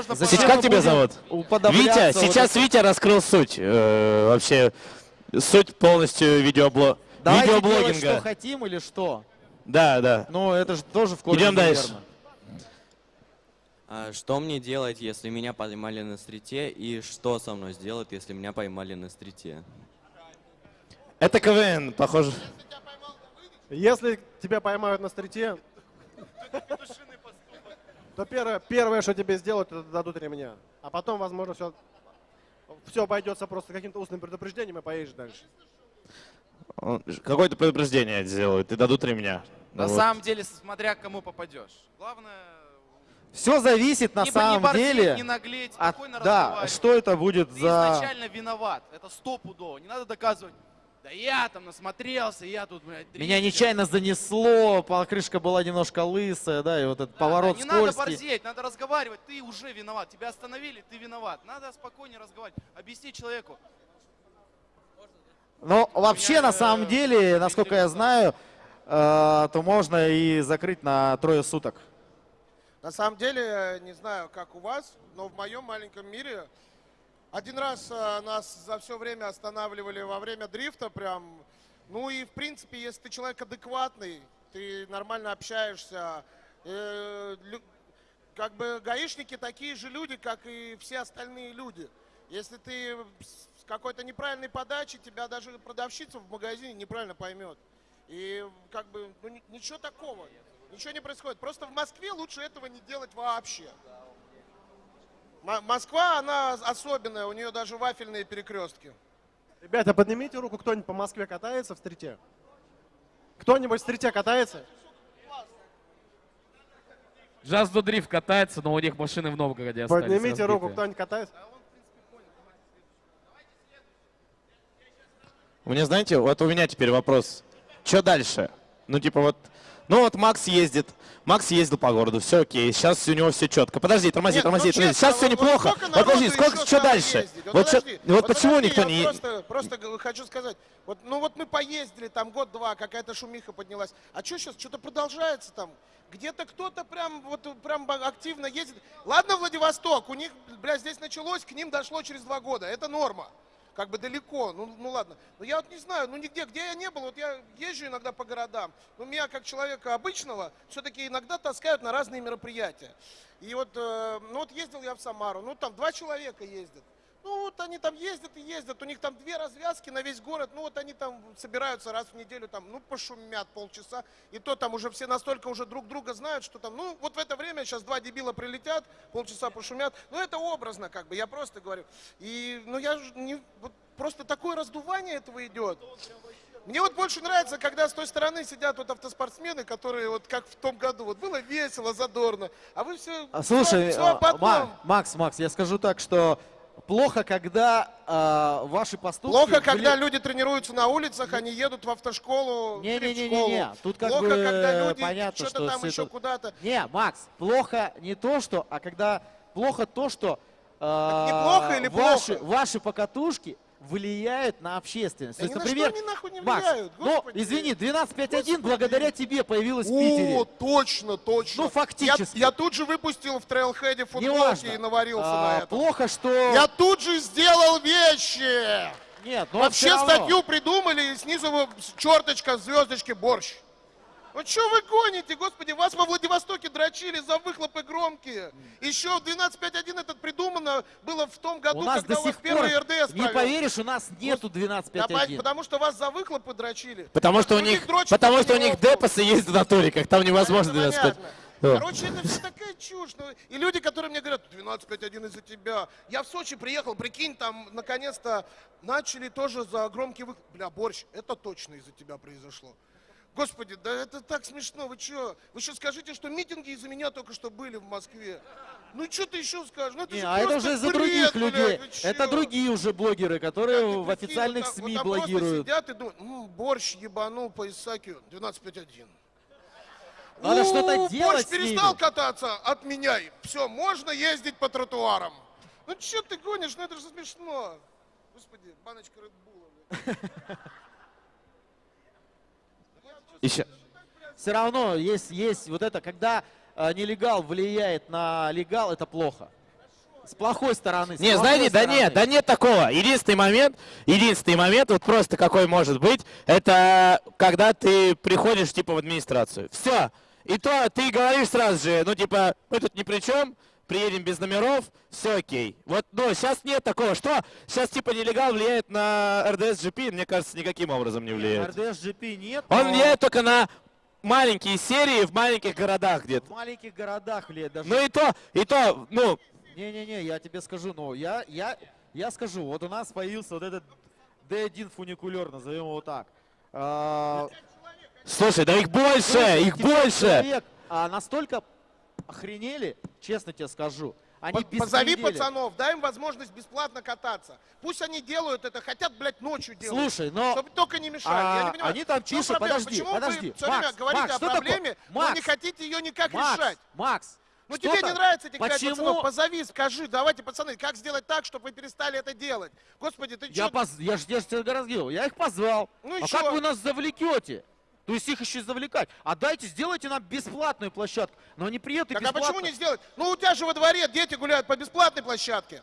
Как тебя зовут? Витя, вот сейчас это. Витя раскрыл суть. э, вообще, суть полностью видеобло... Давайте делать, что видеоблогинга. хотим или что? Да, да. Ну, это же тоже в корне Идем дальше. А что мне делать, если меня поймали на стрите, и что со мной сделать, если меня поймали на стрите? Это КВН, похоже. Если тебя поймают на стрите, то первое, первое, что тебе сделают, это дадут ремня. А потом, возможно, все, все обойдется просто каким-то устным предупреждением и поедешь дальше. Какое-то предупреждение сделают и дадут ремня. На Вот. самом деле, смотря к кому попадешь. Главное, Все зависит на не, самом не борзеть, деле не наглеть, от- да, что это будет Ты за... изначально виноват, это стопудово. Не надо доказывать, да я там насмотрелся, я тут, блядь, Меня дрифтер». нечаянно занесло, покрышка была немножко лысая, да, и вот этот поворот Не надо скользкий. борзеть, надо разговаривать, ты уже виноват. Тебя остановили, ты виноват. Надо спокойнее разговаривать, объясни человеку. Но вообще, на самом э, деле, насколько я знаю, э, то можно и закрыть на трое суток. На самом деле, не знаю, как у вас, но в моем маленьком мире один раз э, нас за все время останавливали во время дрифта прям. Ну и, в принципе, если ты человек адекватный, ты нормально общаешься, э, как бы гаишники такие же люди, как и все остальные люди. Если ты с какой-то неправильной подачей, тебя даже продавщица в магазине неправильно поймет. И как бы ну, ни- ничего такого, ничего не происходит. Просто в Москве лучше этого не делать вообще. Москва, она особенная, у нее даже вафельные перекрестки. Ребята, поднимите руку, кто-нибудь по Москве катается в стрите? Кто-нибудь в стрите катается? Джаз до дрифт катается, но у них машины в Новгороде остались Поднимите руку, разбитые. кто-нибудь катается? У меня, знаете, вот у меня теперь вопрос. Что дальше? Ну, типа вот Ну вот Макс ездит. Макс ездил по городу, все окей, сейчас у него все четко. Подожди, тормози, Нет, тормози, ну, тормози. Сейчас все вот- вот неплохо. Вот подожди, сколько, что дальше? ездить? Вот, чё- подожди, вот почему подожди, никто не... Просто, просто хочу сказать, вот, ну вот мы поездили, там год-два, какая-то шумиха поднялась. А что сейчас, что-то продолжается там? Где-то кто-то прям вот прям активно ездит. Ладно, Владивосток, у них, бля, здесь началось, к ним дошло через два года. Это норма. Как бы далеко, ну, ну ладно. Но я вот не знаю, ну нигде, где я не был, вот я езжу иногда по городам. Но меня, как человека обычного, все-таки иногда таскают на разные мероприятия. И вот, э, ну вот ездил я в Самару, ну там два человека ездят. Ну вот они там ездят и ездят, у них там две развязки на весь город, ну вот они там собираются раз в неделю, там, ну пошумят полчаса, и то там уже все настолько уже друг друга знают, что там, ну вот в это время сейчас два дебила прилетят, полчаса пошумят, ну это образно как бы, я просто говорю. И, ну я не, вот просто такое раздувание этого идет. Мне вот больше нравится, когда с той стороны сидят вот автоспортсмены, которые вот как в том году, вот было весело, задорно, а вы все, А, Слушай, все, а, потом. Ма- Макс, Макс, я скажу так, что плохо, когда а, ваши поступки... Плохо, когда вли- люди тренируются на улицах, они едут в автошколу, или в школу. Не-не-не-не, тут как Плохо, бы когда люди понятно, что-то что там еще это- куда-то. Не, Макс, плохо не то, что, а когда плохо то, что а, неплохо или ваши, плохо? ваши покатушки влияют на общественность. Да То есть, ни на например, что они нахуй не Макс, влияют, ну, господи. извини, 12.5.1 благодаря тебе появилась в О, Питере. точно, точно. Ну, фактически. Я, я тут же выпустил в трейлхеде футболки и наварился А, на это. Плохо, что... Я тут же сделал вещи. Нет, но Вообще всё равно. статью придумали, и снизу черточка, звездочки, борщ. Ну что вы гоните, господи, вас во Владивостоке дрочили за выхлопы громкие. Еще в 12.5.1 этот придумано было в том году, У нас когда до у вас пор, первый РДС не провел. поверишь, у нас нету Да, 12.5.1. потому что вас за выхлопы дрочили. Потому что у них, дрочат потому что у них депосы есть в натуриках, там невозможно Это 12 понятно. Вот. Короче, это все такая чушь. ну, И люди, которые мне говорят, 12.5.1 из-за тебя. Я в Сочи приехал, прикинь, там наконец-то начали тоже за громкий выхлоп. Бля, борщ, это точно из-за тебя произошло. Господи, да это так смешно, вы что? Вы что скажите, что митинги из-за меня только что были в Москве? Ну что ты еще скажешь? Ну это Не, а это уже из-за других блядь, людей. Это другие уже блогеры, которые в Прикинь, официальных вот СМИ вот блогируют. сидят и думают, «М, борщ ебанул по Исаакию, 12.5.1. Надо что-то делать Борщ перестал кататься, отменяй. Все, можно ездить по тротуарам. Ну что ты гонишь, ну это же смешно. Господи, баночка Редбула. [laughs] Еще. Все равно есть, есть вот это, когда э, нелегал влияет на легал, это плохо. С плохой стороны. с Не, знаете, да стороны. нет, да нет такого. Единственный момент, единственный момент, вот просто какой может быть, это когда ты приходишь типа в администрацию. Все. И то ты говоришь сразу же, ну типа, мы тут ни при чем, приедем без номеров, все окей. Вот, ну, сейчас нет такого. Что? Сейчас типа нелегал влияет на РДС GP? Мне кажется, никаким образом не влияет. РДС GP нет. Он но влияет только на маленькие серии в маленьких городах где-то. В маленьких городах влияет даже. Ну и то, и то, ну, Не-не-не, я тебе скажу, ну, я, я, я скажу, вот у нас появился вот этот D1 фуникулер, назовем его так. А, слушай, да их больше, слушай, их больше. Человек а, настолько охренели, честно тебе скажу. Они По- Позови пацанов, дай им возможность бесплатно кататься. Пусть они делают это, хотят, блядь, ночью делать. Слушай, но- Чтобы только не мешали. А, Я не понимаю, они там чишут, проблема? подожди, Почему подожди. вы все время Макс, говорите Макс, о проблеме, но Макс, не хотите ее никак Макс, решать? Макс, Ну тебе не нравится этих пять Почему? пацанов, позови, скажи, давайте, пацаны, как сделать так, чтобы вы перестали это делать? Господи, ты Я, что? поз... я же тебе говорил, я их позвал. Ну а чё? как вы нас завлекете? То есть их еще и завлекать. А дайте, сделайте нам бесплатную площадку. Но они приедут и Так а бесплатно. почему не сделать? Ну у тебя же во дворе дети гуляют по бесплатной площадке.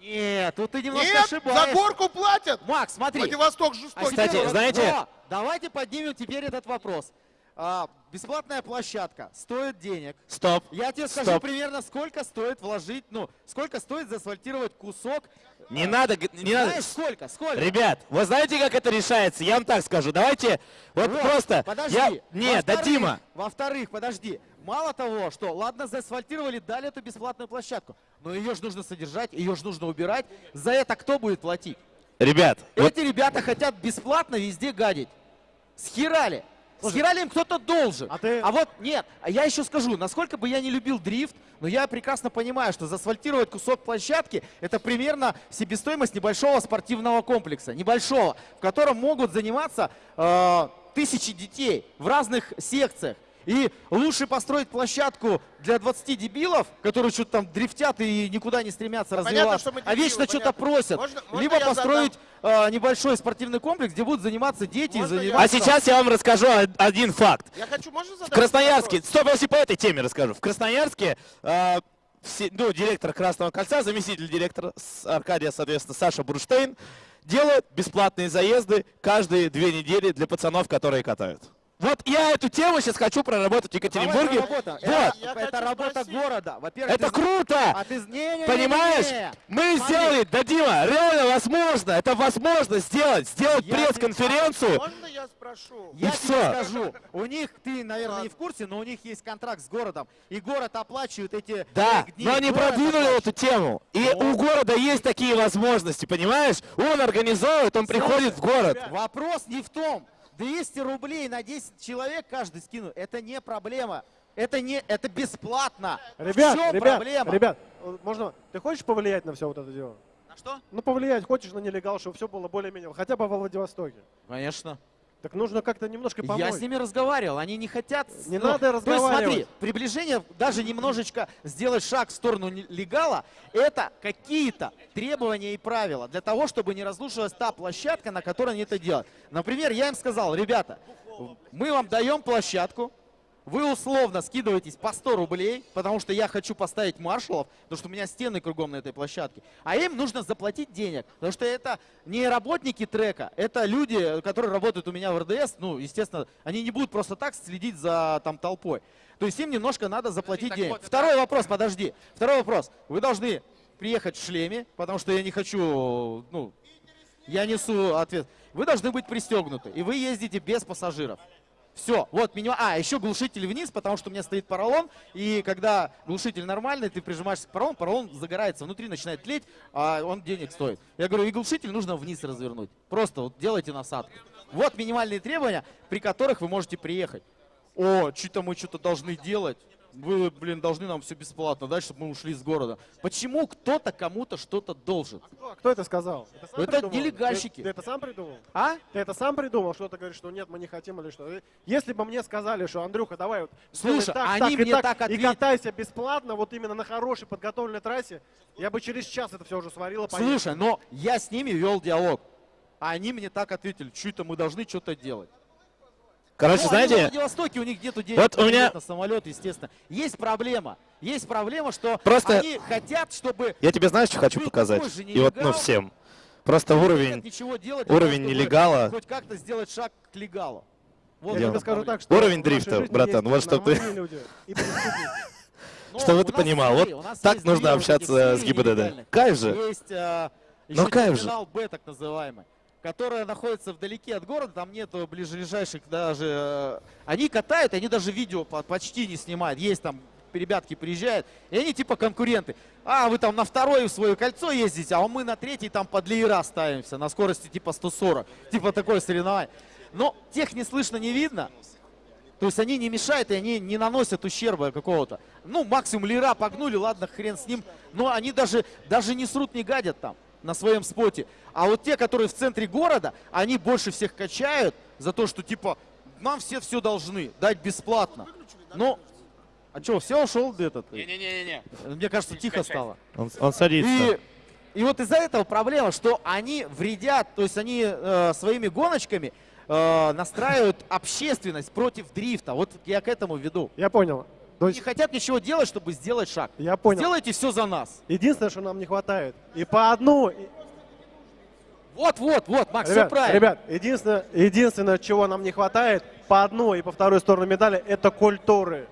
Нет, тут ты немножко Нет, ошибаешься. за горку платят. Макс, смотри. Владивосток А жестокий. теперь Кстати, знаете- но давайте поднимем теперь этот вопрос. А, бесплатная площадка стоит денег. Стоп. Я тебе скажу Стоп. примерно, сколько стоит вложить, ну, сколько стоит заасфальтировать кусок. Не надо, г- не надо. Знаешь, сколько? Сколько? Ребят, вы знаете, как это решается? Я вам так скажу. Давайте, вот, Вот, просто. Подожди. Я... Нет, да Во-вторых- подожди. Мало того, что, ладно, заасфальтировали, дали эту бесплатную площадку, но ее же нужно содержать, ее же нужно убирать. За это кто будет платить? Ребят, вот Эти ребята хотят бесплатно везде гадить. Схерали. Схерали им кто-то должен. А ты- вот нет, а я еще скажу, насколько бы я не любил дрифт, но я прекрасно понимаю, что заасфальтировать кусок площадки это примерно себестоимость небольшого спортивного комплекса. Небольшого, в котором могут заниматься э, тысячи детей в разных секциях. И лучше построить площадку для 20 дебилов, которые что-то там дрифтят и никуда не стремятся Понятно, развиваться, а вечно что-то просят. Можно- можно Либо я построить э, небольшой спортивный комплекс, где будут заниматься дети Можно я- заниматься... А сейчас я вам расскажу од- один факт. Я хочу, можно задать В Красноярске, вопрос? стоп, если по этой теме расскажу. В Красноярске э, все- ну, директор Красного кольца, заместитель директора Аркадия, соответственно, Саша Бурштейн, делают бесплатные заезды каждые две недели для пацанов, которые катают. Вот я эту тему сейчас хочу проработать в Екатеринбурге. Давай, работа. Вот. Это, это работа города. Во-первых, Это ты- круто! А ты... Не-не-не-не-не. Понимаешь? Мы Смотри. сделали, да, Дима, реально возможно, это возможно сделать, сделать Я пресс-конференцию. Можно я спрошу? Я И тебе всё. скажу, у них, ты, наверное, не в курсе, но у них есть контракт с городом, и город оплачивает эти Да, дни. но они Город продвинули оплачивает. эту тему. И у города есть такие возможности, понимаешь? Он организовывает, он приходит в город. Вопрос не в том, 200 рублей на 10 человек каждый скину, это не проблема. Это не, это бесплатно. Ребят, в чем ребят, проблема? ребят, э, можно, ты хочешь повлиять на все вот это дело? На что? Ну, повлиять хочешь на нелегал, чтобы все было более-менее, хотя бы во Владивостоке. Конечно. Так нужно как-то немножко помочь. Я с ними разговаривал, они не хотят... Не ну, надо То есть смотри, разговаривать. приближение, даже немножечко сделать шаг в сторону легала, это какие-то требования и правила для того, чтобы не разрушилась та площадка, на которой они это делают. Например, я им сказал, ребята, мы вам даем площадку, вы условно скидываетесь по 100 рублей, потому что я хочу поставить маршалов, потому что у меня стены кругом на этой площадке. А им нужно заплатить денег, потому что это не работники трека, это люди, которые работают у меня в РДС. Ну, естественно, они не будут просто так следить за там толпой. То есть им немножко надо заплатить так денег. вот это- Второй вопрос, подожди. Второй вопрос. Вы должны приехать в шлеме, потому что я не хочу, ну, я несу ответ. Вы должны быть пристегнуты, и вы ездите без пассажиров. Все, вот минимум. А, еще глушитель вниз, потому что у меня стоит поролон, и когда глушитель нормальный, ты прижимаешься к поролону, поролон загорается, внутри начинает тлеть, а он денег стоит. Я говорю, и глушитель нужно вниз развернуть. Просто вот делайте насадку. Вот минимальные требования, при которых вы можете приехать. О, что-то мы что-то должны делать. Вы, блин, должны нам все бесплатно дать, чтобы мы ушли из города. Почему кто-то кому-то что-то должен? Кто, кто это сказал? Это, Это придумал? нелегальщики. Ты, ты это сам придумал? А? Ты это сам придумал, что ты говоришь, что нет, мы не хотим или что? Если бы мне сказали, что Андрюха, давай вот Слушай, так, они так, и мне так, так и ответили. катайся бесплатно, вот именно на хорошей подготовленной трассе, я бы через час это все уже сварила. поехал. Слушай, но я с ними вел диалог. А они мне так ответили, что это мы должны что-то делать. Короче, Ну, знаете, во Владивостоке у них нету денег вот у на меня- на самолет, естественно. Есть проблема. Есть проблема, что Просто- они хотят, чтобы я тебе знаешь, что хочу показать? И вот, ну, всем. Просто уровень, делать для уровень того, чтобы нелегала. Хоть как-то сделать шаг к легалу. Вот Я тебе скажу так, что Уровень в дрифта, братан, вот чтоб ты- [laughs] чтобы ты понимал. Вот так нужно общаться с ГИБДД. Кайф же. Есть а, Ну, кайф же. терминал Б, так называемый, которая находится вдалеке от города, там нету ближайших даже... э, Они катают, они даже видео по- почти не снимают. Есть там ребятки приезжают, и они типа конкуренты. А, вы там на второе в свое кольцо ездите, а мы на третий там под леера ставимся на скорости типа 140. Типа такое соревнование. Но тех не слышно, не видно. То есть они не мешают и они не наносят ущерба какого-то. Ну, максимум лира погнули, ладно, хрен с ним. Но они даже, даже не срут, не гадят там на своем споте. А вот те, которые в центре города, они больше всех качают за то, что типа нам все все должны дать бесплатно. Но, а что, все ушел этот? Не-не-не-не. Мне кажется, тихо стало. Он, он садится. И, и вот из-за этого проблема, что они вредят, то есть они э, своими гоночками э, настраивают общественность против дрифта. Вот я к этому веду. Я понял. То Не есть, хотят ничего делать, чтобы сделать шаг. я понял. Сделайте все за нас. Единственное, что нам не хватает. И по одну... Вот, вот, вот, Макс, все Ребят, правильно. ребят, единственное, единственное, чего нам не хватает по одной и по второй сторону медали, это культуры.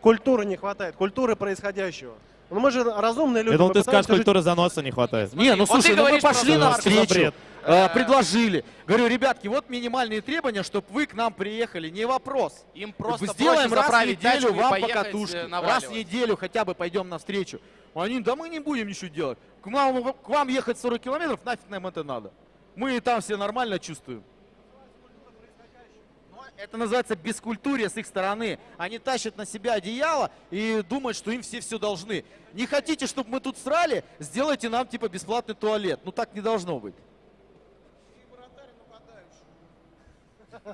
Культуры не хватает, культуры происходящего. Ну мы же разумные люди. Я думал, ты скажешь, жить- культуры заноса не хватает. Не, ну Вот слушай, ну мы пошли навстречу, бред. Э, предложили. Говорю, ребятки, вот минимальные требования, чтобы вы к нам приехали, не вопрос. Им просто Сделаем раз в неделю вам покатушки. э, Раз в неделю хотя бы пойдем навстречу. Они, да мы не будем ничего делать. К вам, к вам ехать 40 километров, нафиг нам это надо. Мы и там все нормально чувствуем. Но Это называется бескультурие с их стороны. Они тащат на себя одеяло и думают, что им все все должны. Не хотите, чтобы мы тут срали? Сделайте нам типа бесплатный туалет. Ну так не должно быть.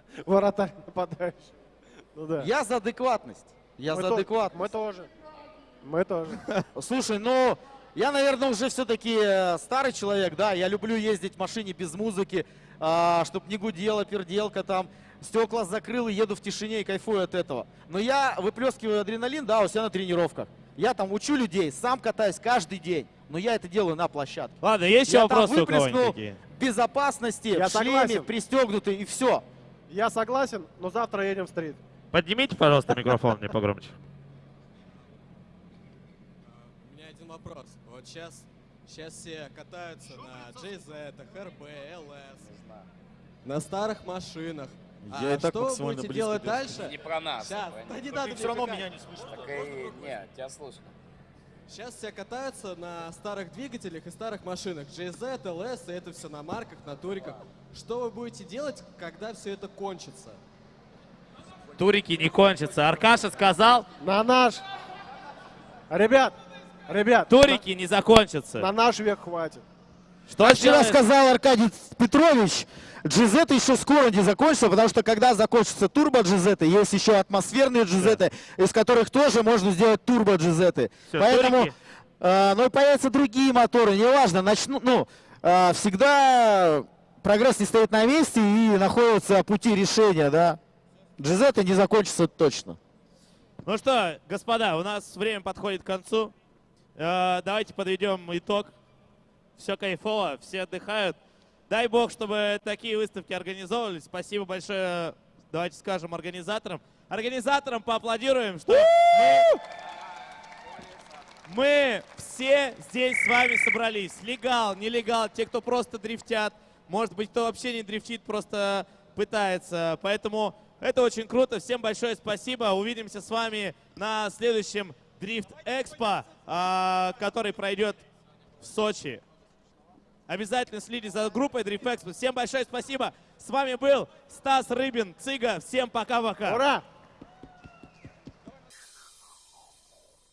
[laughs] Вратарь нападающий. Ну да. Я за адекватность. Я Мы за то- адекватность. Мы тоже. Мы тоже. [laughs] Слушай, ну, я, наверное, уже все-таки старый человек, да, я люблю ездить в машине без музыки, чтобы не гудела перделка там, стекла закрыл и еду в тишине и кайфую от этого. Но я выплескиваю адреналин, да, у себя на тренировках. Я там учу людей, сам катаюсь каждый день, но я это делаю на площадке. Ладно, есть еще я там вопросы у кого-нибудь выплеснул такие? безопасности, Я в шлеме, согласен. пристегнутый и все. Я согласен, но завтра едем в стрит. Поднимите, пожалуйста, микрофон мне погромче. У меня один вопрос. Вот сейчас, сейчас все катаются на JZ, HRB, LS, на старых машинах. Я а и так что будете делать дальше? Не про нас. Сейчас, это да не надо всё равно меня не слышишь. Так и нет, тебя слышно. Сейчас все катаются на старых двигателях и старых машинах. JZ, LS, и это все на марках, на туриках. Что вы будете делать, когда все это кончится? Турики не кончатся. Аркаша сказал, На наш... Ребят, ребят. турики не закончатся. На наш век хватит. Что Как вчера делает- сказал Аркадий Петрович, GZ еще скоро не закончится, потому что когда закончится турбо GZ, есть еще атмосферные GZ, из которых тоже можно сделать турбо GZ. Всё, Поэтому, турики. э, ну и появятся другие моторы, неважно, начну, ну, э, всегда прогресс не стоит на месте и находятся пути решения, да. GZ не закончится точно. Ну что, господа, у нас время подходит к концу. Э, давайте подведем итог. Все кайфово, все отдыхают. Дай бог, чтобы такие выставки организовывались. Спасибо большое, давайте скажем, организаторам. Организаторам поаплодируем, что мы, мы все здесь с вами собрались. Легал, нелегал, те, кто просто дрифтят. Может быть, кто вообще не дрифтит, просто пытается. Поэтому это очень круто. Всем большое спасибо. Увидимся с вами на следующем Дрифт Экспо, а, который пройдет в Сочи. Обязательно следите за группой Дрифт Экспо. Всем большое спасибо. С вами был Стас Рыбин, Цыга. Всем пока-пока. Ура!